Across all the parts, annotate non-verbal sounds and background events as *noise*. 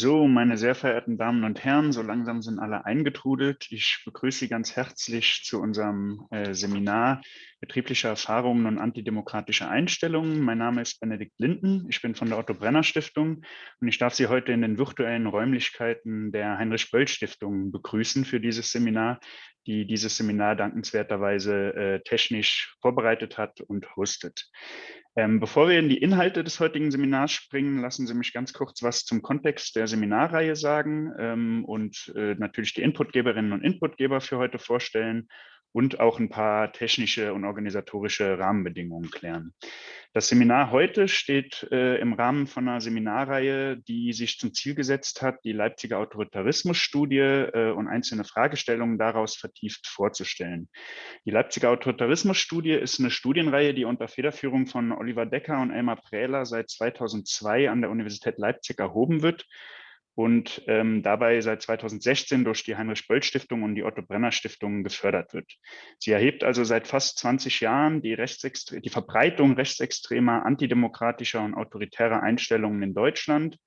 So, meine sehr verehrten Damen und Herren, so langsam sind alle eingetrudelt. Ich begrüße Sie ganz herzlich zu unserem äh, Seminar Betriebliche Erfahrungen und antidemokratische Einstellungen. Mein Name ist Benedikt Linden, ich bin von der Otto Brenner Stiftung und ich darf Sie heute in den virtuellen Räumlichkeiten der Heinrich Böll Stiftung begrüßen für dieses Seminar, die dieses Seminar dankenswerterweise äh, technisch vorbereitet hat und hostet. Ähm, bevor wir in die Inhalte des heutigen Seminars springen, lassen Sie mich ganz kurz was zum Kontext der Seminarreihe sagen ähm, und äh, natürlich die Inputgeberinnen und Inputgeber für heute vorstellen und auch ein paar technische und organisatorische Rahmenbedingungen klären. Das Seminar heute steht äh, im Rahmen von einer Seminarreihe, die sich zum Ziel gesetzt hat, die Leipziger Autoritarismusstudie äh, und einzelne Fragestellungen daraus vertieft vorzustellen. Die Leipziger Autoritarismusstudie ist eine Studienreihe, die unter Federführung von Oliver Decker und Elmar Prähler seit 2002 an der Universität Leipzig erhoben wird und ähm, dabei seit 2016 durch die Heinrich-Böll-Stiftung und die Otto-Brenner-Stiftung gefördert wird. Sie erhebt also seit fast 20 Jahren die, die Verbreitung rechtsextremer, antidemokratischer und autoritärer Einstellungen in Deutschland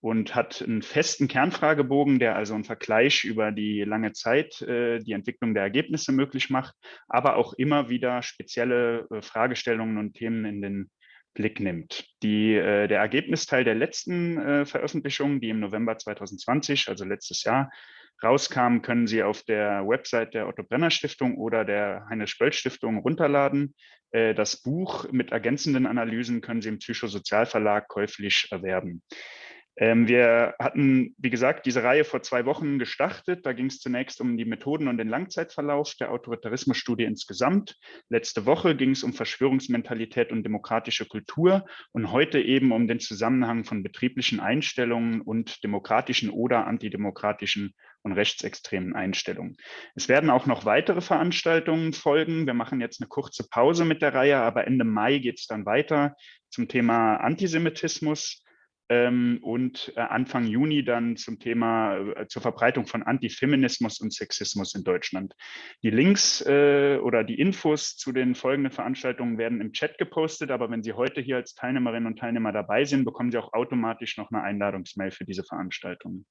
und hat einen festen Kernfragebogen, der also einen Vergleich über die lange Zeit äh, die Entwicklung der Ergebnisse möglich macht, aber auch immer wieder spezielle äh, Fragestellungen und Themen in den Blick nimmt. Die, äh, der Ergebnisteil der letzten äh, Veröffentlichung, die im November 2020, also letztes Jahr, rauskam, können Sie auf der Website der Otto Brenner Stiftung oder der Heinrich Böll Stiftung runterladen. Äh, das Buch mit ergänzenden Analysen können Sie im Psychosozialverlag käuflich erwerben. Ähm, wir hatten, wie gesagt, diese Reihe vor zwei Wochen gestartet. Da ging es zunächst um die Methoden und den Langzeitverlauf der Autoritarismusstudie insgesamt. Letzte Woche ging es um Verschwörungsmentalität und demokratische Kultur und heute eben um den Zusammenhang von betrieblichen Einstellungen und demokratischen oder antidemokratischen und rechtsextremen Einstellungen. Es werden auch noch weitere Veranstaltungen folgen. Wir machen jetzt eine kurze Pause mit der Reihe, aber Ende Mai geht es dann weiter zum Thema Antisemitismus und äh, Anfang Juni dann zum Thema äh, zur Verbreitung von Antifeminismus und Sexismus in Deutschland. Die Links äh, oder die Infos zu den folgenden Veranstaltungen werden im Chat gepostet, aber wenn Sie heute hier als Teilnehmerinnen und Teilnehmer dabei sind, bekommen Sie auch automatisch noch eine Einladungsmail für diese Veranstaltungen.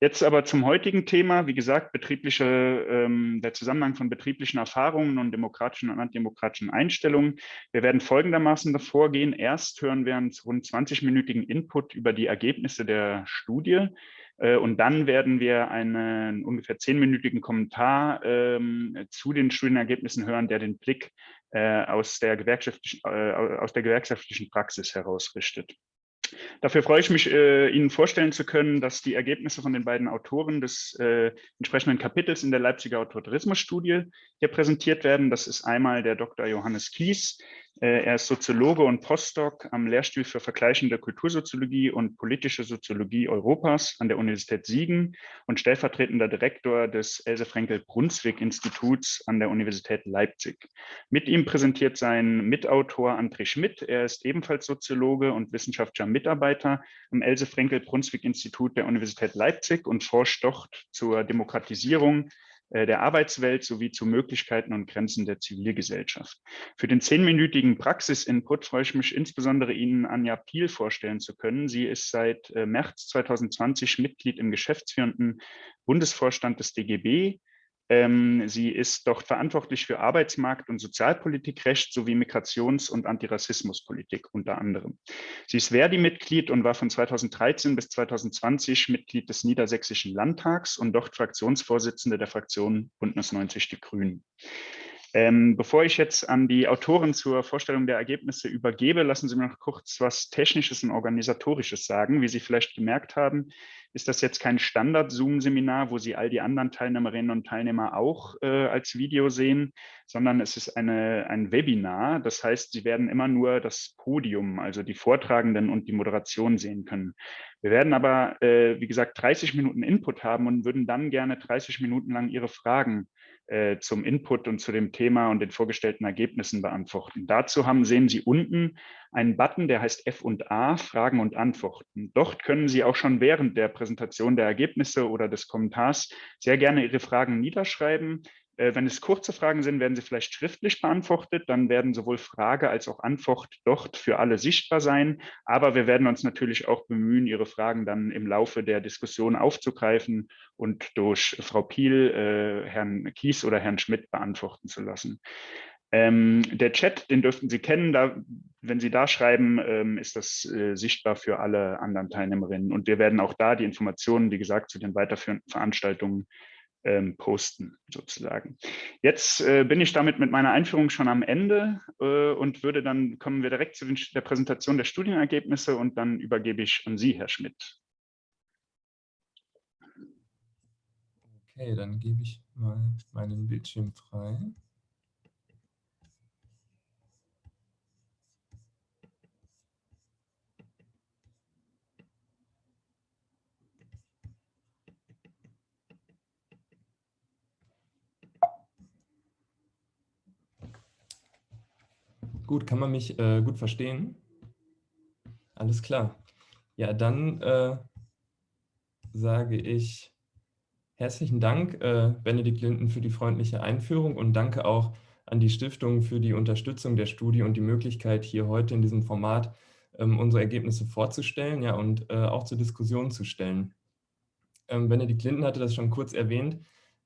Jetzt aber zum heutigen Thema, wie gesagt, betriebliche, ähm, der Zusammenhang von betrieblichen Erfahrungen und demokratischen und antidemokratischen Einstellungen. Wir werden folgendermaßen davor gehen. Erst hören wir einen rund 20-minütigen Input über die Ergebnisse der Studie. Äh, und dann werden wir einen ungefähr zehnminütigen Kommentar ähm, zu den Studienergebnissen hören, der den Blick äh, aus, der gewerkschaftlichen, äh, aus der gewerkschaftlichen Praxis herausrichtet. Dafür freue ich mich, äh, Ihnen vorstellen zu können, dass die Ergebnisse von den beiden Autoren des äh, entsprechenden Kapitels in der Leipziger Autoritarismusstudie hier präsentiert werden. Das ist einmal der Dr. Johannes Kies, er ist Soziologe und Postdoc am Lehrstuhl für vergleichende Kultursoziologie und politische Soziologie Europas an der Universität Siegen und stellvertretender Direktor des Else Frenkel Brunswick Instituts an der Universität Leipzig. Mit ihm präsentiert sein Mitautor André Schmidt. Er ist ebenfalls Soziologe und wissenschaftlicher Mitarbeiter am Else Frenkel Brunswick Institut der Universität Leipzig und forscht dort zur Demokratisierung äh, der Arbeitswelt sowie zu Möglichkeiten und Grenzen der Zivilgesellschaft. Für den zehnminütigen Praxisinput freue ich mich insbesondere Ihnen Anja Piel vorstellen zu können. Sie ist seit äh, März 2020 Mitglied im geschäftsführenden Bundesvorstand des DGB, sie ist dort verantwortlich für Arbeitsmarkt- und Sozialpolitikrecht sowie Migrations- und Antirassismuspolitik unter anderem. Sie ist Verdi-Mitglied und war von 2013 bis 2020 Mitglied des Niedersächsischen Landtags und dort Fraktionsvorsitzende der Fraktion Bündnis 90 Die Grünen. Ähm, bevor ich jetzt an die Autoren zur Vorstellung der Ergebnisse übergebe, lassen Sie mir noch kurz was Technisches und Organisatorisches sagen. Wie Sie vielleicht gemerkt haben, ist das jetzt kein Standard-Zoom-Seminar, wo Sie all die anderen Teilnehmerinnen und Teilnehmer auch äh, als Video sehen, sondern es ist eine, ein Webinar. Das heißt, Sie werden immer nur das Podium, also die Vortragenden und die Moderation sehen können. Wir werden aber, äh, wie gesagt, 30 Minuten Input haben und würden dann gerne 30 Minuten lang Ihre Fragen äh, zum Input und zu dem Thema und den vorgestellten Ergebnissen beantworten. Dazu haben, sehen Sie unten einen Button, der heißt F und A, Fragen und Antworten. Dort können Sie auch schon während der Präsentation der Ergebnisse oder des Kommentars sehr gerne Ihre Fragen niederschreiben. Äh, wenn es kurze Fragen sind, werden sie vielleicht schriftlich beantwortet. Dann werden sowohl Frage als auch Antwort dort für alle sichtbar sein. Aber wir werden uns natürlich auch bemühen, Ihre Fragen dann im Laufe der Diskussion aufzugreifen und durch Frau Piel, äh, Herrn Kies oder Herrn Schmidt beantworten zu lassen. Ähm, der Chat, den dürften Sie kennen. Da, wenn Sie da schreiben, ähm, ist das äh, sichtbar für alle anderen Teilnehmerinnen. Und wir werden auch da die Informationen, wie gesagt, zu den weiterführenden Veranstaltungen ähm, posten sozusagen. Jetzt äh, bin ich damit mit meiner Einführung schon am Ende äh, und würde dann kommen wir direkt zu den, der Präsentation der Studienergebnisse und dann übergebe ich an Sie, Herr Schmidt. Okay, dann gebe ich mal meinen Bildschirm frei. Gut, kann man mich äh, gut verstehen? Alles klar. Ja, dann äh, sage ich herzlichen Dank, äh, Benedikt Linden, für die freundliche Einführung und danke auch an die Stiftung für die Unterstützung der Studie und die Möglichkeit, hier heute in diesem Format ähm, unsere Ergebnisse vorzustellen ja, und äh, auch zur Diskussion zu stellen. Ähm, Benedikt Linden hatte das schon kurz erwähnt.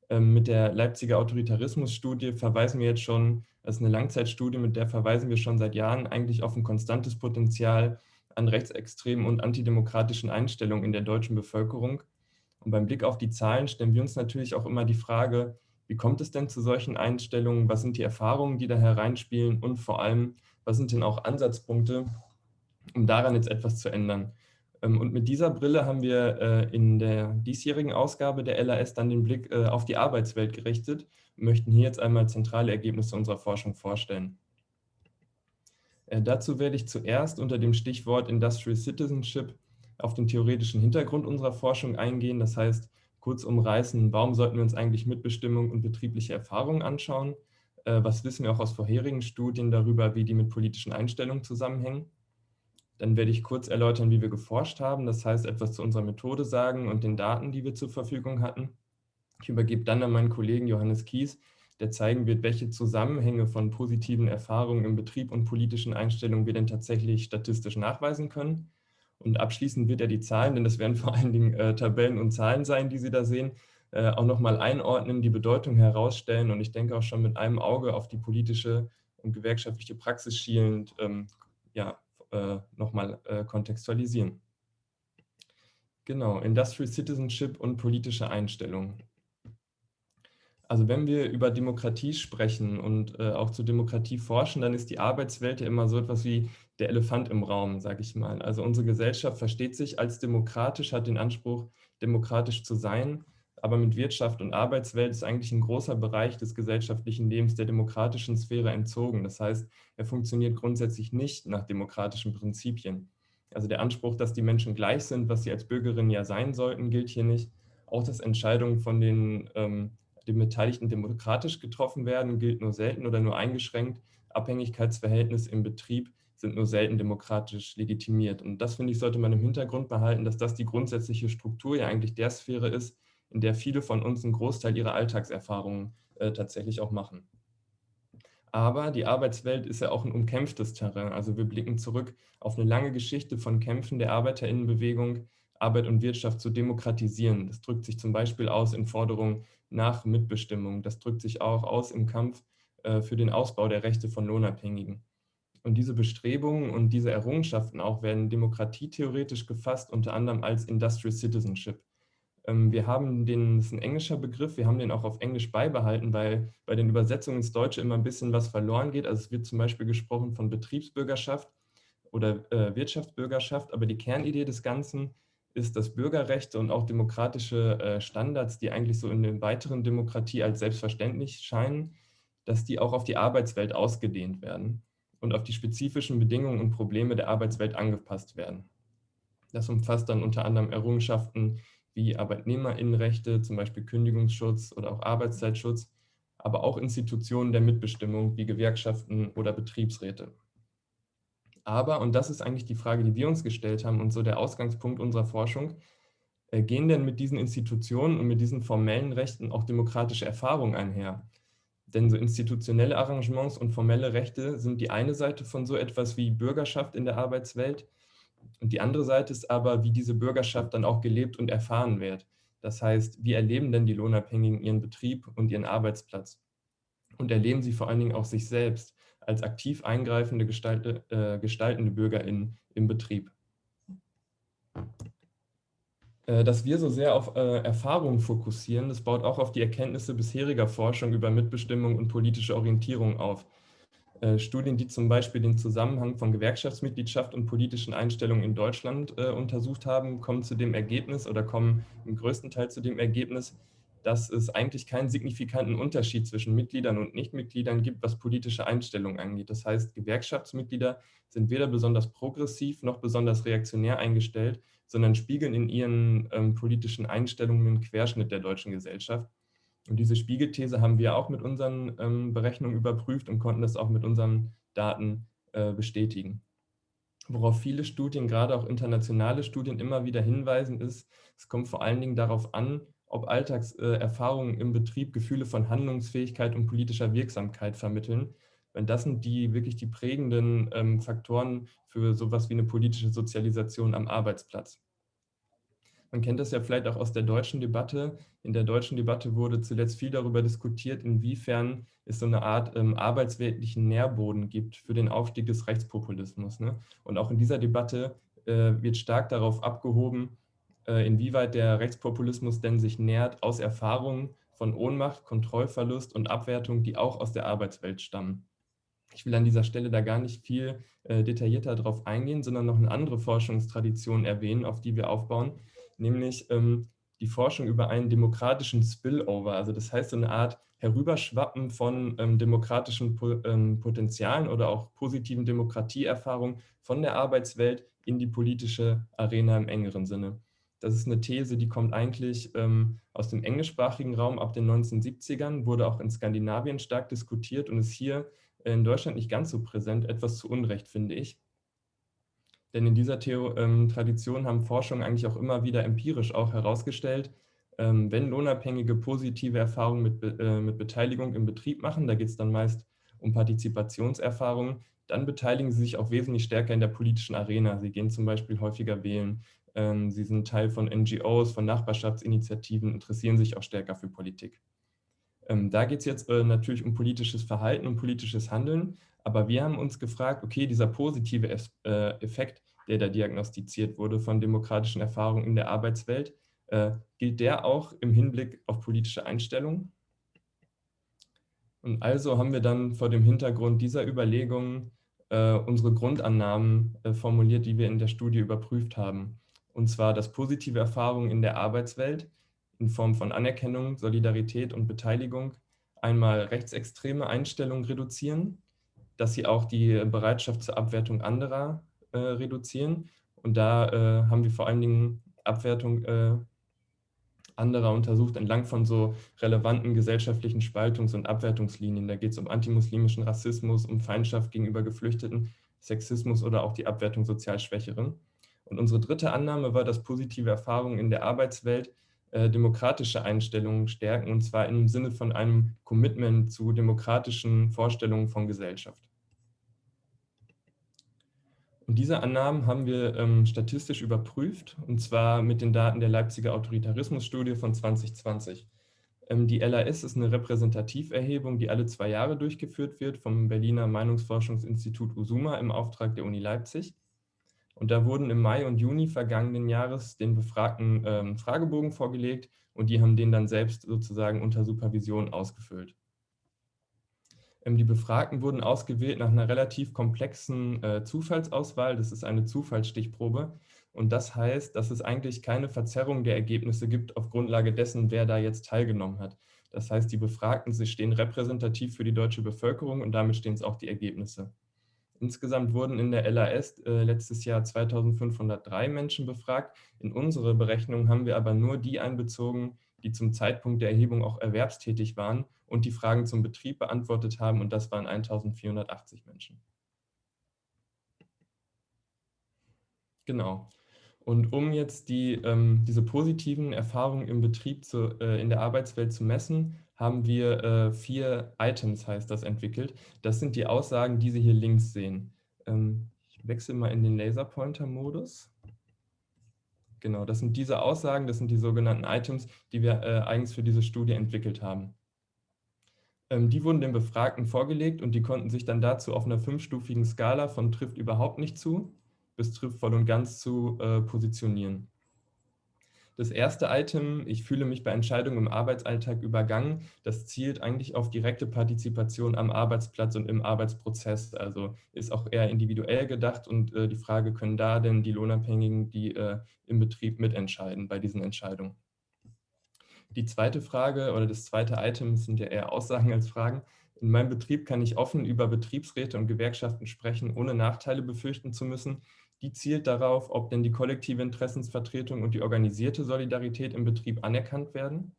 Ähm, mit der Leipziger Autoritarismus-Studie verweisen wir jetzt schon das ist eine Langzeitstudie, mit der verweisen wir schon seit Jahren eigentlich auf ein konstantes Potenzial an rechtsextremen und antidemokratischen Einstellungen in der deutschen Bevölkerung. Und beim Blick auf die Zahlen stellen wir uns natürlich auch immer die Frage, wie kommt es denn zu solchen Einstellungen? Was sind die Erfahrungen, die da hereinspielen? Und vor allem, was sind denn auch Ansatzpunkte, um daran jetzt etwas zu ändern? Ähm, und mit dieser Brille haben wir äh, in der diesjährigen Ausgabe der LAS dann den Blick äh, auf die Arbeitswelt gerichtet und möchten hier jetzt einmal zentrale Ergebnisse unserer Forschung vorstellen. Äh, dazu werde ich zuerst unter dem Stichwort Industrial Citizenship auf den theoretischen Hintergrund unserer Forschung eingehen. Das heißt, kurz umreißen, warum sollten wir uns eigentlich Mitbestimmung und betriebliche Erfahrungen anschauen? Was wissen wir auch aus vorherigen Studien darüber, wie die mit politischen Einstellungen zusammenhängen? Dann werde ich kurz erläutern, wie wir geforscht haben, das heißt etwas zu unserer Methode sagen und den Daten, die wir zur Verfügung hatten. Ich übergebe dann an meinen Kollegen Johannes Kies, der zeigen wird, welche Zusammenhänge von positiven Erfahrungen im Betrieb und politischen Einstellungen wir denn tatsächlich statistisch nachweisen können. Und abschließend wird er die Zahlen, denn das werden vor allen Dingen äh, Tabellen und Zahlen sein, die Sie da sehen, äh, auch nochmal einordnen, die Bedeutung herausstellen und ich denke auch schon mit einem Auge auf die politische und gewerkschaftliche Praxis schielend ähm, ja, äh, nochmal äh, kontextualisieren. Genau, Industrial Citizenship und politische Einstellungen. Also wenn wir über Demokratie sprechen und äh, auch zur Demokratie forschen, dann ist die Arbeitswelt ja immer so etwas wie der Elefant im Raum, sage ich mal. Also unsere Gesellschaft versteht sich als demokratisch, hat den Anspruch, demokratisch zu sein, aber mit Wirtschaft und Arbeitswelt ist eigentlich ein großer Bereich des gesellschaftlichen Lebens der demokratischen Sphäre entzogen. Das heißt, er funktioniert grundsätzlich nicht nach demokratischen Prinzipien. Also der Anspruch, dass die Menschen gleich sind, was sie als Bürgerinnen ja sein sollten, gilt hier nicht. Auch dass Entscheidungen von den, ähm, den Beteiligten demokratisch getroffen werden, gilt nur selten oder nur eingeschränkt. Abhängigkeitsverhältnisse im Betrieb sind nur selten demokratisch legitimiert. Und das, finde ich, sollte man im Hintergrund behalten, dass das die grundsätzliche Struktur ja eigentlich der Sphäre ist, in der viele von uns einen Großteil ihrer Alltagserfahrungen äh, tatsächlich auch machen. Aber die Arbeitswelt ist ja auch ein umkämpftes Terrain. Also wir blicken zurück auf eine lange Geschichte von Kämpfen der Arbeiterinnenbewegung, Arbeit und Wirtschaft zu demokratisieren. Das drückt sich zum Beispiel aus in Forderungen nach Mitbestimmung. Das drückt sich auch aus im Kampf äh, für den Ausbau der Rechte von Lohnabhängigen. Und diese Bestrebungen und diese Errungenschaften auch werden demokratietheoretisch gefasst, unter anderem als Industrial Citizenship. Ähm, wir haben den, das ist ein englischer Begriff, wir haben den auch auf Englisch beibehalten, weil bei den Übersetzungen ins Deutsche immer ein bisschen was verloren geht. Also es wird zum Beispiel gesprochen von Betriebsbürgerschaft oder äh, Wirtschaftsbürgerschaft, aber die Kernidee des Ganzen ist, dass Bürgerrechte und auch demokratische äh, Standards, die eigentlich so in der weiteren Demokratie als selbstverständlich scheinen, dass die auch auf die Arbeitswelt ausgedehnt werden und auf die spezifischen Bedingungen und Probleme der Arbeitswelt angepasst werden. Das umfasst dann unter anderem Errungenschaften wie Arbeitnehmerinnenrechte, zum Beispiel Kündigungsschutz oder auch Arbeitszeitschutz, aber auch Institutionen der Mitbestimmung wie Gewerkschaften oder Betriebsräte. Aber, und das ist eigentlich die Frage, die wir uns gestellt haben und so der Ausgangspunkt unserer Forschung, Äh, gehen denn mit diesen Institutionen und mit diesen formellen Rechten auch demokratische Erfahrungen einher? Denn so institutionelle Arrangements und formelle Rechte sind die eine Seite von so etwas wie Bürgerschaft in der Arbeitswelt und die andere Seite ist aber, wie diese Bürgerschaft dann auch gelebt und erfahren wird. Das heißt, wie erleben denn die Lohnabhängigen ihren Betrieb und ihren Arbeitsplatz? Und erleben sie vor allen Dingen auch sich selbst als aktiv eingreifende, gestalte, äh, gestaltende BürgerInnen im Betrieb? Äh, dass wir so sehr auf äh, Erfahrungen fokussieren, das baut auch auf die Erkenntnisse bisheriger Forschung über Mitbestimmung und politische Orientierung auf. Äh, Studien, die zum Beispiel den Zusammenhang von Gewerkschaftsmitgliedschaft und politischen Einstellungen in Deutschland äh, untersucht haben, kommen zu dem Ergebnis oder kommen im größten Teil zu dem Ergebnis, dass es eigentlich keinen signifikanten Unterschied zwischen Mitgliedern und Nichtmitgliedern gibt, was politische Einstellungen angeht. Das heißt, Gewerkschaftsmitglieder sind weder besonders progressiv noch besonders reaktionär eingestellt, sondern spiegeln in ihren ähm, politischen Einstellungen einen Querschnitt der deutschen Gesellschaft. Und diese Spiegelthese haben wir auch mit unseren ähm, Berechnungen überprüft und konnten das auch mit unseren Daten äh, bestätigen. Worauf viele Studien, gerade auch internationale Studien, immer wieder hinweisen, ist, es kommt vor allen Dingen darauf an, ob Alltagserfahrungen im Betrieb Gefühle von Handlungsfähigkeit und politischer Wirksamkeit vermitteln. Wenn das sind die wirklich die prägenden ähm, Faktoren für sowas wie eine politische Sozialisation am Arbeitsplatz. Man kennt das ja vielleicht auch aus der deutschen Debatte. In der deutschen Debatte wurde zuletzt viel darüber diskutiert, inwiefern es so eine Art ähm, arbeitsweltlichen Nährboden gibt für den Aufstieg des Rechtspopulismus. Ne? Und auch in dieser Debatte äh, wird stark darauf abgehoben, äh, inwieweit der Rechtspopulismus denn sich nährt aus Erfahrungen von Ohnmacht, Kontrollverlust und Abwertung, die auch aus der Arbeitswelt stammen. Ich will an dieser Stelle da gar nicht viel äh, detaillierter darauf eingehen, sondern noch eine andere Forschungstradition erwähnen, auf die wir aufbauen, nämlich ähm, die Forschung über einen demokratischen Spillover, also das heißt so eine Art Herüberschwappen von ähm, demokratischen po ähm, Potenzialen oder auch positiven Demokratieerfahrungen von der Arbeitswelt in die politische Arena im engeren Sinne. Das ist eine These, die kommt eigentlich ähm, aus dem englischsprachigen Raum ab den 1970ern, wurde auch in Skandinavien stark diskutiert und ist hier in Deutschland nicht ganz so präsent, etwas zu Unrecht, finde ich. Denn in dieser Theo ähm, Tradition haben Forschungen eigentlich auch immer wieder empirisch auch herausgestellt, ähm, wenn Lohnabhängige positive Erfahrungen mit, äh, mit Beteiligung im Betrieb machen, da geht es dann meist um Partizipationserfahrungen, dann beteiligen sie sich auch wesentlich stärker in der politischen Arena. Sie gehen zum Beispiel häufiger wählen, ähm, sie sind Teil von NGOs, von Nachbarschaftsinitiativen, interessieren sich auch stärker für Politik. Ähm, da geht es jetzt äh, natürlich um politisches Verhalten und politisches Handeln, aber wir haben uns gefragt, okay, dieser positive äh, Effekt, der da diagnostiziert wurde von demokratischen Erfahrungen in der Arbeitswelt, äh, gilt der auch im Hinblick auf politische Einstellungen? Und also haben wir dann vor dem Hintergrund dieser Überlegungen unsere Grundannahmen formuliert, die wir in der Studie überprüft haben und zwar, dass positive Erfahrungen in der Arbeitswelt in Form von Anerkennung, Solidarität und Beteiligung einmal rechtsextreme Einstellungen reduzieren, dass sie auch die Bereitschaft zur Abwertung anderer äh, reduzieren. Und da äh, haben wir vor allen Dingen Abwertung äh, anderer untersucht entlang von so relevanten gesellschaftlichen Spaltungs- und Abwertungslinien. Da geht es um antimuslimischen Rassismus, um Feindschaft gegenüber Geflüchteten, Sexismus oder auch die Abwertung sozial Schwächeren. Und unsere dritte Annahme war, dass positive Erfahrungen in der Arbeitswelt äh, demokratische Einstellungen stärken, und zwar im Sinne von einem Commitment zu demokratischen Vorstellungen von Gesellschaft. Und diese Annahmen haben wir ähm, statistisch überprüft, und zwar mit den Daten der Leipziger Autoritarismusstudie von 2020. Ähm, die LAS ist eine Repräsentativerhebung, die alle zwei Jahre durchgeführt wird vom Berliner Meinungsforschungsinstitut USUMA im Auftrag der Uni Leipzig. Und da wurden im Mai und Juni vergangenen Jahres den Befragten ähm, Fragebogen vorgelegt und die haben den dann selbst sozusagen unter Supervision ausgefüllt. Ähm, die Befragten wurden ausgewählt nach einer relativ komplexen äh, Zufallsauswahl. Das ist eine Zufallsstichprobe. Und das heißt, dass es eigentlich keine Verzerrung der Ergebnisse gibt auf Grundlage dessen, wer da jetzt teilgenommen hat. Das heißt, die Befragten sie stehen repräsentativ für die deutsche Bevölkerung und damit stehen es auch die Ergebnisse. Insgesamt wurden in der LAS äh, letztes Jahr 2503 Menschen befragt. In unsere Berechnung haben wir aber nur die einbezogen, die zum Zeitpunkt der Erhebung auch erwerbstätig waren und die Fragen zum Betrieb beantwortet haben und das waren 1480 Menschen. Genau. Und um jetzt die, ähm, diese positiven Erfahrungen im Betrieb zu, äh, in der Arbeitswelt zu messen, haben wir äh, vier Items, heißt das, entwickelt. Das sind die Aussagen, die Sie hier links sehen. Ähm, ich wechsle mal in den Laserpointer-Modus. Genau, das sind diese Aussagen, das sind die sogenannten Items, die wir äh, eigens für diese Studie entwickelt haben. Ähm, die wurden den Befragten vorgelegt und die konnten sich dann dazu auf einer fünfstufigen Skala von trifft überhaupt nicht zu bis trifft voll und ganz zu äh, positionieren. Das erste Item, ich fühle mich bei Entscheidungen im Arbeitsalltag übergangen, das zielt eigentlich auf direkte Partizipation am Arbeitsplatz und im Arbeitsprozess, also ist auch eher individuell gedacht und äh, die Frage, können da denn die Lohnabhängigen, die äh, im Betrieb mitentscheiden bei diesen Entscheidungen? Die zweite Frage oder das zweite Item sind ja eher Aussagen als Fragen. In meinem Betrieb kann ich offen über Betriebsräte und Gewerkschaften sprechen, ohne Nachteile befürchten zu müssen. Die zielt darauf, ob denn die kollektive Interessensvertretung und die organisierte Solidarität im Betrieb anerkannt werden.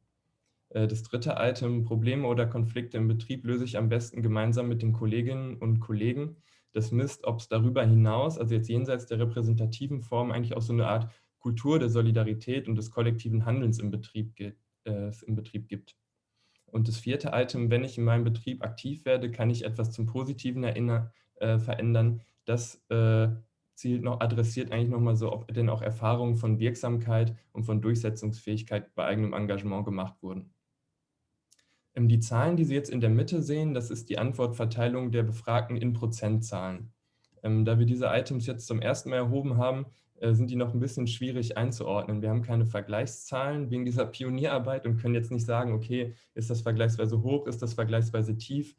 Äh, das dritte Item, Probleme oder Konflikte im Betrieb löse ich am besten gemeinsam mit den Kolleginnen und Kollegen. Das misst, ob es darüber hinaus, also jetzt jenseits der repräsentativen Form, eigentlich auch so eine Art Kultur der Solidarität und des kollektiven Handelns im Betrieb, äh, im Betrieb gibt. Und das vierte Item, wenn ich in meinem Betrieb aktiv werde, kann ich etwas zum Positiven erinnern, äh, verändern. Das äh, zielt noch, adressiert eigentlich nochmal so, ob denn auch Erfahrungen von Wirksamkeit und von Durchsetzungsfähigkeit bei eigenem Engagement gemacht wurden. Ähm, die Zahlen, die Sie jetzt in der Mitte sehen, das ist die Antwortverteilung der Befragten in Prozentzahlen. Ähm, da wir diese Items jetzt zum ersten Mal erhoben haben, sind die noch ein bisschen schwierig einzuordnen. Wir haben keine Vergleichszahlen wegen dieser *laughs* Pionierarbeit und können jetzt nicht sagen, okay, ist das vergleichsweise hoch, ist das vergleichsweise tief,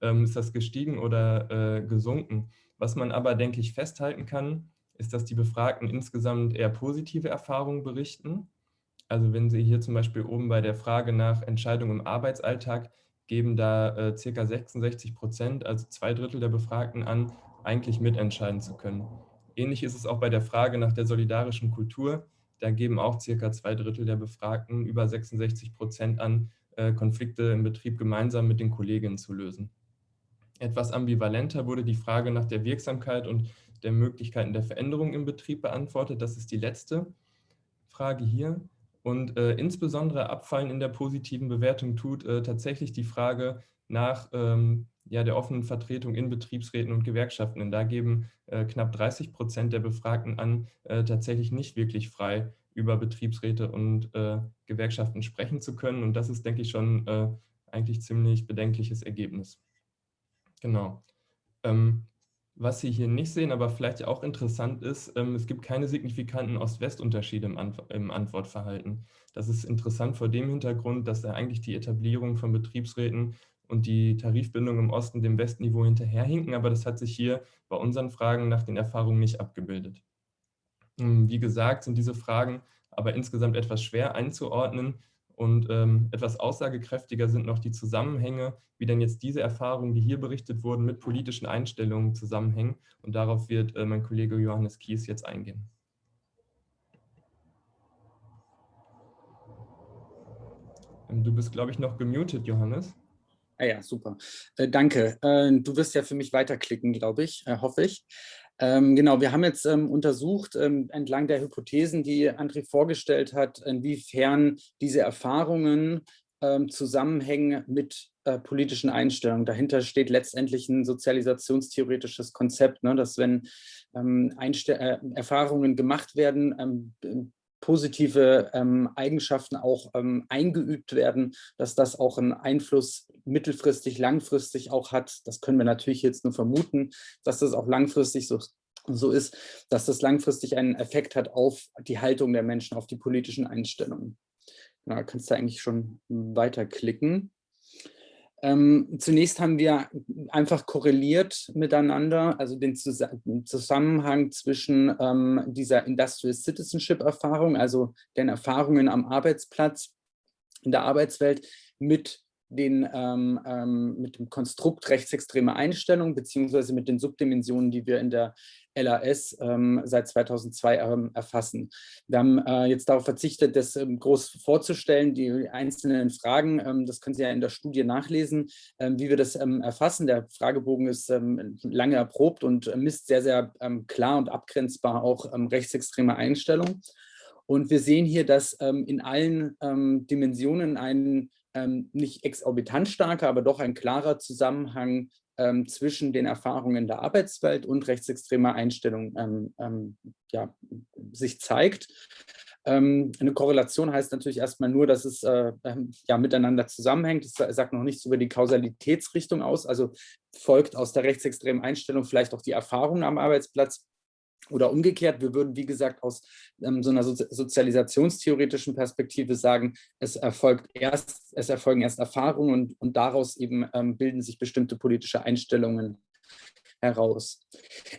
ähm, ist das gestiegen oder äh, gesunken. Was man aber, denke ich, festhalten kann, ist, dass die Befragten insgesamt eher positive Erfahrungen berichten. Also wenn Sie hier zum Beispiel oben bei der Frage nach Entscheidungen im Arbeitsalltag geben da äh, circa 66 Prozent, also zwei Drittel der Befragten an, eigentlich mitentscheiden zu können. Ähnlich ist es auch bei der Frage nach der solidarischen Kultur. Da geben auch circa zwei Drittel der Befragten über 66 Prozent an, äh, Konflikte im Betrieb gemeinsam mit den Kolleginnen zu lösen. Etwas ambivalenter wurde die Frage nach der Wirksamkeit und der Möglichkeiten der Veränderung im Betrieb beantwortet. Das ist die letzte Frage hier. Und äh, insbesondere abfallen in der positiven Bewertung tut äh, tatsächlich die Frage nach ähm, ja, der offenen Vertretung in Betriebsräten und Gewerkschaften. Denn da geben äh, knapp 30 Prozent der Befragten an, äh, tatsächlich nicht wirklich frei über Betriebsräte und äh, Gewerkschaften sprechen zu können. Und das ist, denke ich, schon äh, eigentlich ziemlich bedenkliches Ergebnis. Genau. Ähm, was Sie hier nicht sehen, aber vielleicht auch interessant ist, ähm, es gibt keine signifikanten Ost-West-Unterschiede im, Antw im, Antwortverhalten. Das ist interessant vor dem Hintergrund, dass da eigentlich die Etablierung von Betriebsräten und die Tarifbindung im Osten dem Westniveau hinterherhinken, aber das hat sich hier bei unseren Fragen nach den Erfahrungen nicht abgebildet. Ähm, wie gesagt, sind diese Fragen aber insgesamt etwas schwer einzuordnen, und ähm, etwas aussagekräftiger sind noch die Zusammenhänge, wie denn jetzt diese Erfahrungen, die hier berichtet wurden, mit politischen Einstellungen zusammenhängen. Und darauf wird äh, mein Kollege Johannes Kies jetzt eingehen. Ähm, du bist, glaube ich, noch gemutet, Johannes. Ah ja, super. Äh, danke. Äh, du wirst ja für mich weiterklicken, glaube ich, äh, hoffe ich. Ähm, genau, wir haben jetzt ähm, untersucht, ähm, entlang der Hypothesen, die André vorgestellt hat, inwiefern diese Erfahrungen ähm, zusammenhängen mit äh, politischen Einstellungen. Dahinter steht letztendlich ein sozialisationstheoretisches Konzept, ne, dass wenn ähm, äh, Erfahrungen gemacht werden, ähm, positive ähm, Eigenschaften auch ähm, eingeübt werden, dass das auch einen Einfluss mittelfristig, langfristig auch hat. Das können wir natürlich jetzt nur vermuten, dass das auch langfristig so, so ist, dass das langfristig einen Effekt hat auf die Haltung der Menschen, auf die politischen Einstellungen. Da kannst du eigentlich schon weiterklicken. Ähm, zunächst haben wir einfach korreliert miteinander, also den Zusammenhang zwischen ähm, dieser Industrial Citizenship Erfahrung, also den Erfahrungen am Arbeitsplatz, in der Arbeitswelt mit den, ähm, ähm, mit dem Konstrukt rechtsextreme Einstellung beziehungsweise mit den Subdimensionen, die wir in der LAS ähm, seit 2002 ähm, erfassen. Wir haben äh, jetzt darauf verzichtet, das ähm, groß vorzustellen, die einzelnen Fragen, ähm, das können Sie ja in der Studie nachlesen, ähm, wie wir das ähm, erfassen. Der Fragebogen ist lange erprobt und misst sehr, sehr klar und abgrenzbar auch rechtsextreme Einstellungen. Und wir sehen hier, dass in allen Dimensionen ein nicht exorbitant starker, aber doch ein klarer Zusammenhang ähm, zwischen den Erfahrungen der Arbeitswelt und rechtsextremer Einstellungen ähm, ähm, ja, sich zeigt. Ähm, eine Korrelation heißt natürlich erstmal nur, dass es äh, ähm, ja, miteinander zusammenhängt. Es sagt noch nichts über die Kausalitätsrichtung aus, also folgt aus der rechtsextremen Einstellung vielleicht auch die Erfahrung am Arbeitsplatz. Oder umgekehrt, wir würden, wie gesagt, aus ähm, so einer so sozialisationstheoretischen Perspektive sagen, es erfolgt erst, es erfolgen erst Erfahrungen und, und daraus eben ähm, bilden sich bestimmte politische Einstellungen heraus.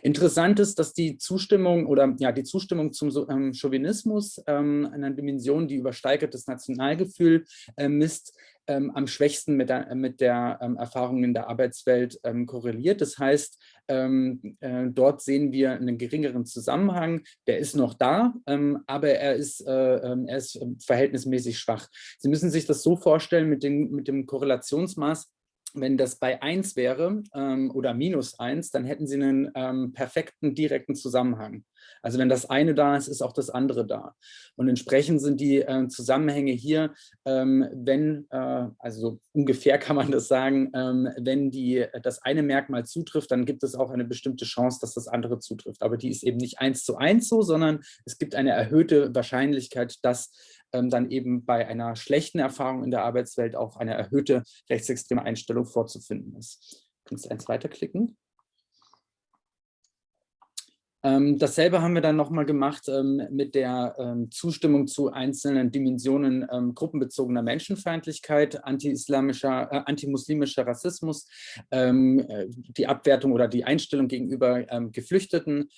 Interessant ist, dass die Zustimmung oder ja die Zustimmung zum ähm, Chauvinismus ähm, einer Dimension, die übersteigert das Nationalgefühl äh, misst, ähm, am schwächsten mit der, mit der ähm, Erfahrung in der Arbeitswelt ähm, korreliert. Das heißt, ähm, äh, dort sehen wir einen geringeren Zusammenhang. Der ist noch da, ähm, aber er ist, äh, ähm, er ist verhältnismäßig schwach. Sie müssen sich das so vorstellen mit, den, mit dem Korrelationsmaß, wenn das bei 1 wäre ähm, oder minus 1, dann hätten Sie einen ähm, perfekten direkten Zusammenhang. Also wenn das eine da ist, ist auch das andere da. Und entsprechend sind die äh, Zusammenhänge hier, ähm, wenn, äh, also ungefähr *laughs* kann man das sagen, ähm, wenn die, das eine Merkmal zutrifft, dann gibt es auch eine bestimmte Chance, dass das andere zutrifft. Aber die ist eben nicht eins zu eins so, sondern es gibt eine erhöhte Wahrscheinlichkeit, dass ähm, dann eben bei einer schlechten Erfahrung in der Arbeitswelt auch eine erhöhte rechtsextreme Einstellung vorzufinden ist. Kannst du eins weiterklicken? Ähm, dasselbe haben wir dann nochmal gemacht ähm, mit der ähm, Zustimmung zu einzelnen Dimensionen ähm, gruppenbezogener Menschenfeindlichkeit, anti-islamischer, äh, antimuslimischer Rassismus, ähm, äh, die Abwertung oder die Einstellung gegenüber ähm, Geflüchteten,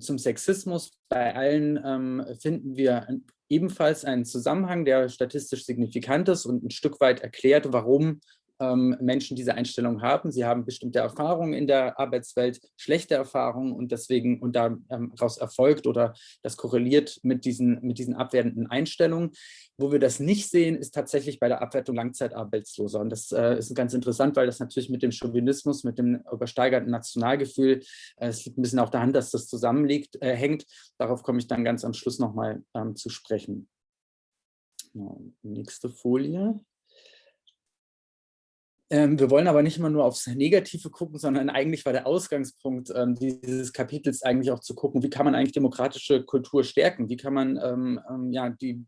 zum Sexismus. Bei allen finden wir ebenfalls einen Zusammenhang, der statistisch signifikant ist und ein Stück weit erklärt, warum Menschen diese Einstellung haben. Sie haben bestimmte Erfahrungen in der Arbeitswelt, schlechte Erfahrungen und deswegen und daraus erfolgt oder das korreliert mit diesen, mit diesen abwertenden Einstellungen. Wo wir das nicht sehen, ist tatsächlich bei der Abwertung Langzeitarbeitsloser. Und das äh, ist ganz interessant, weil das natürlich mit dem Chauvinismus, mit dem übersteigerten Nationalgefühl, äh, es liegt ein bisschen auf der Hand, dass das zusammenliegt, äh, hängt. Darauf komme ich dann ganz am Schluss nochmal ähm, zu sprechen. Genau, nächste Folie. Ähm, wir wollen aber nicht immer nur aufs Negative gucken, sondern eigentlich war der Ausgangspunkt ähm, dieses Kapitels eigentlich auch zu gucken, wie kann man eigentlich demokratische Kultur stärken, wie kann man ähm, ähm ja, die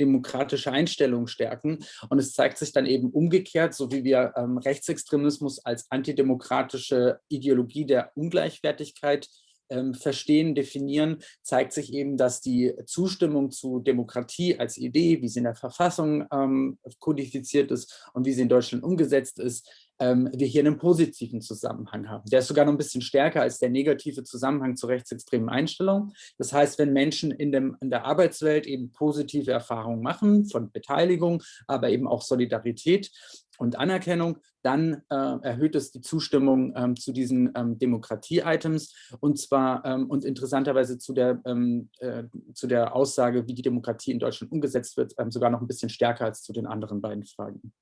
demokratische Einstellung stärken. Und es zeigt sich dann eben umgekehrt, so wie wir ähm, Rechtsextremismus als antidemokratische Ideologie der Ungleichwertigkeit ähm, verstehen, definieren, zeigt sich eben, dass die Zustimmung zu Demokratie als Idee, wie sie in der Verfassung ähm, kodifiziert ist und wie sie in Deutschland umgesetzt ist, ähm, wir hier einen positiven Zusammenhang haben. Der ist sogar noch ein bisschen stärker als der negative Zusammenhang zu rechtsextremen Einstellungen. Das heißt, wenn Menschen in, dem, in der Arbeitswelt eben positive Erfahrungen machen von Beteiligung, aber eben auch Solidarität, und Anerkennung, dann äh, erhöht es die Zustimmung ähm, zu diesen ähm, Demokratie-Items und zwar ähm, und interessanterweise zu der, ähm, äh, zu der Aussage, wie die Demokratie in Deutschland umgesetzt wird, ähm, sogar noch ein bisschen stärker als zu den anderen beiden Fragen.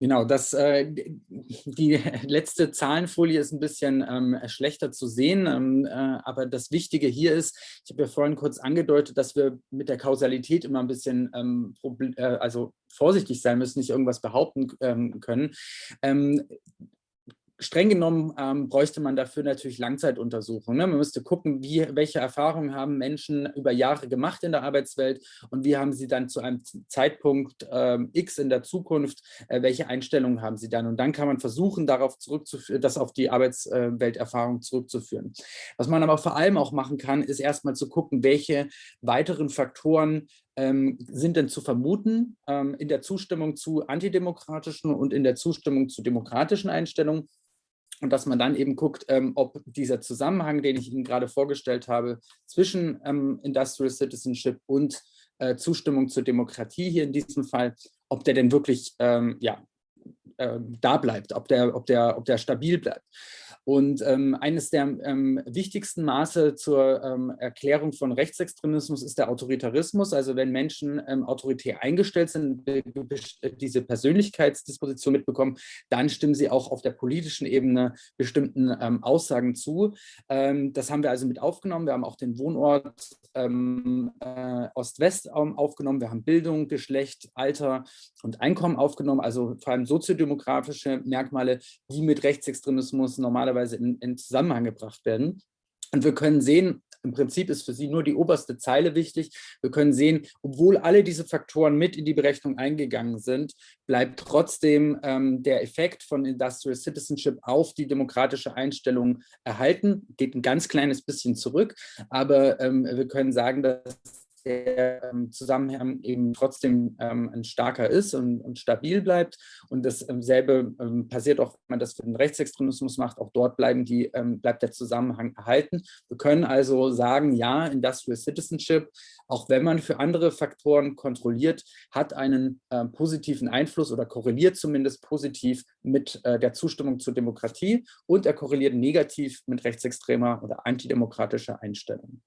Genau, das, äh, die *laughs* letzte Zahlenfolie ist ein bisschen ähm, schlechter zu sehen, ähm, äh, aber das Wichtige hier ist, ich habe ja vorhin kurz angedeutet, dass wir mit der Kausalität immer ein bisschen ähm, äh, also vorsichtig sein müssen, nicht irgendwas behaupten ähm, können. Streng genommen ähm, bräuchte man dafür natürlich Langzeituntersuchungen. Ne? Man müsste gucken, wie, welche Erfahrungen haben Menschen über Jahre gemacht in der Arbeitswelt und wie haben sie dann zu einem Zeitpunkt ähm, X in der Zukunft, äh, welche Einstellungen haben sie dann. Und dann kann man versuchen, darauf zurückzuführen, das auf die Arbeitswelterfahrung zurückzuführen. Was man aber vor allem auch machen kann, ist erstmal zu gucken, welche weiteren Faktoren ähm, sind denn zu vermuten ähm, in der Zustimmung zu antidemokratischen und in der Zustimmung zu demokratischen Einstellungen und dass man dann eben guckt, ähm, ob dieser Zusammenhang, den ich Ihnen gerade vorgestellt habe, zwischen ähm, Industrial Citizenship und äh, Zustimmung zur Demokratie hier in diesem Fall, ob der denn wirklich ähm, ja, äh, da bleibt, ob der, ob, der, ob der stabil bleibt. Und ähm, eines der ähm, wichtigsten Maße zur ähm, Erklärung von Rechtsextremismus ist der Autoritarismus. Also wenn Menschen ähm, autoritär eingestellt sind, diese Persönlichkeitsdisposition mitbekommen, dann stimmen sie auch auf der politischen Ebene bestimmten ähm, Aussagen zu. Ähm, das haben wir also mit aufgenommen. Wir haben auch den Wohnort äh, Ost-West aufgenommen. Wir haben Bildung, Geschlecht, Alter und Einkommen aufgenommen, also vor allem soziodemografische Merkmale, die mit Rechtsextremismus normalerweise normalerweise in, in Zusammenhang gebracht werden. Und wir können sehen, im Prinzip ist für Sie nur die oberste Zeile wichtig. Wir können sehen, obwohl alle diese Faktoren mit in die Berechnung eingegangen sind, bleibt trotzdem ähm, der Effekt von Industrial Citizenship auf die demokratische Einstellung erhalten. Geht ein ganz kleines bisschen zurück, aber ähm, wir können sagen, dass der ähm, Zusammenhang eben trotzdem ähm, ein starker ist und, und, stabil bleibt. Und dasselbe ähm, passiert auch, wenn man das für den Rechtsextremismus macht. Auch dort bleiben die, bleibt der Zusammenhang erhalten. Wir können also sagen, ja, Industrial Citizenship, auch wenn man für andere Faktoren kontrolliert, hat einen äh, positiven Einfluss oder korreliert zumindest positiv mit äh, der Zustimmung zur Demokratie und er korreliert negativ mit rechtsextremer oder antidemokratischer Einstellung.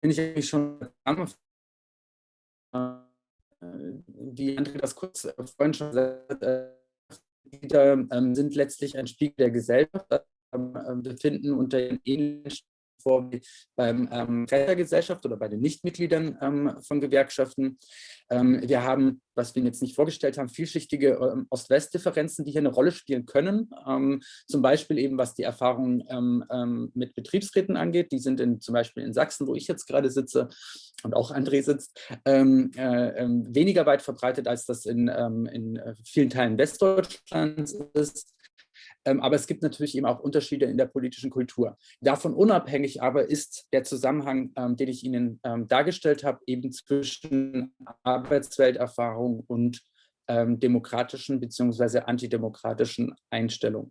Bin ich eigentlich schon äh, wie André das kurz äh, vorhin schon gesagt hat, äh, ähm, sind letztlich ein Spiegel der Gesellschaft, ähm, befinden unter den ähnlichen vor wie beim ähm, Gesellschaft oder bei den Nichtmitgliedern ähm, von Gewerkschaften. Ähm, wir haben, was wir jetzt nicht vorgestellt haben, vielschichtige ähm, Ost-West-Differenzen, die hier eine Rolle spielen können. Ähm, zum Beispiel eben, was die Erfahrungen ähm, ähm, mit Betriebsräten angeht. Die sind in, zum Beispiel in Sachsen, wo ich jetzt gerade sitze und auch André sitzt, äh, weniger weit verbreitet, als das in, in äh, vielen Teilen Westdeutschlands ist. Ähm, aber es gibt natürlich eben auch Unterschiede in der politischen Kultur. Davon unabhängig aber ist der Zusammenhang, ähm, den ich Ihnen ähm, dargestellt habe, eben zwischen Arbeitswelterfahrung und demokratischen bzw. antidemokratischen Einstellungen.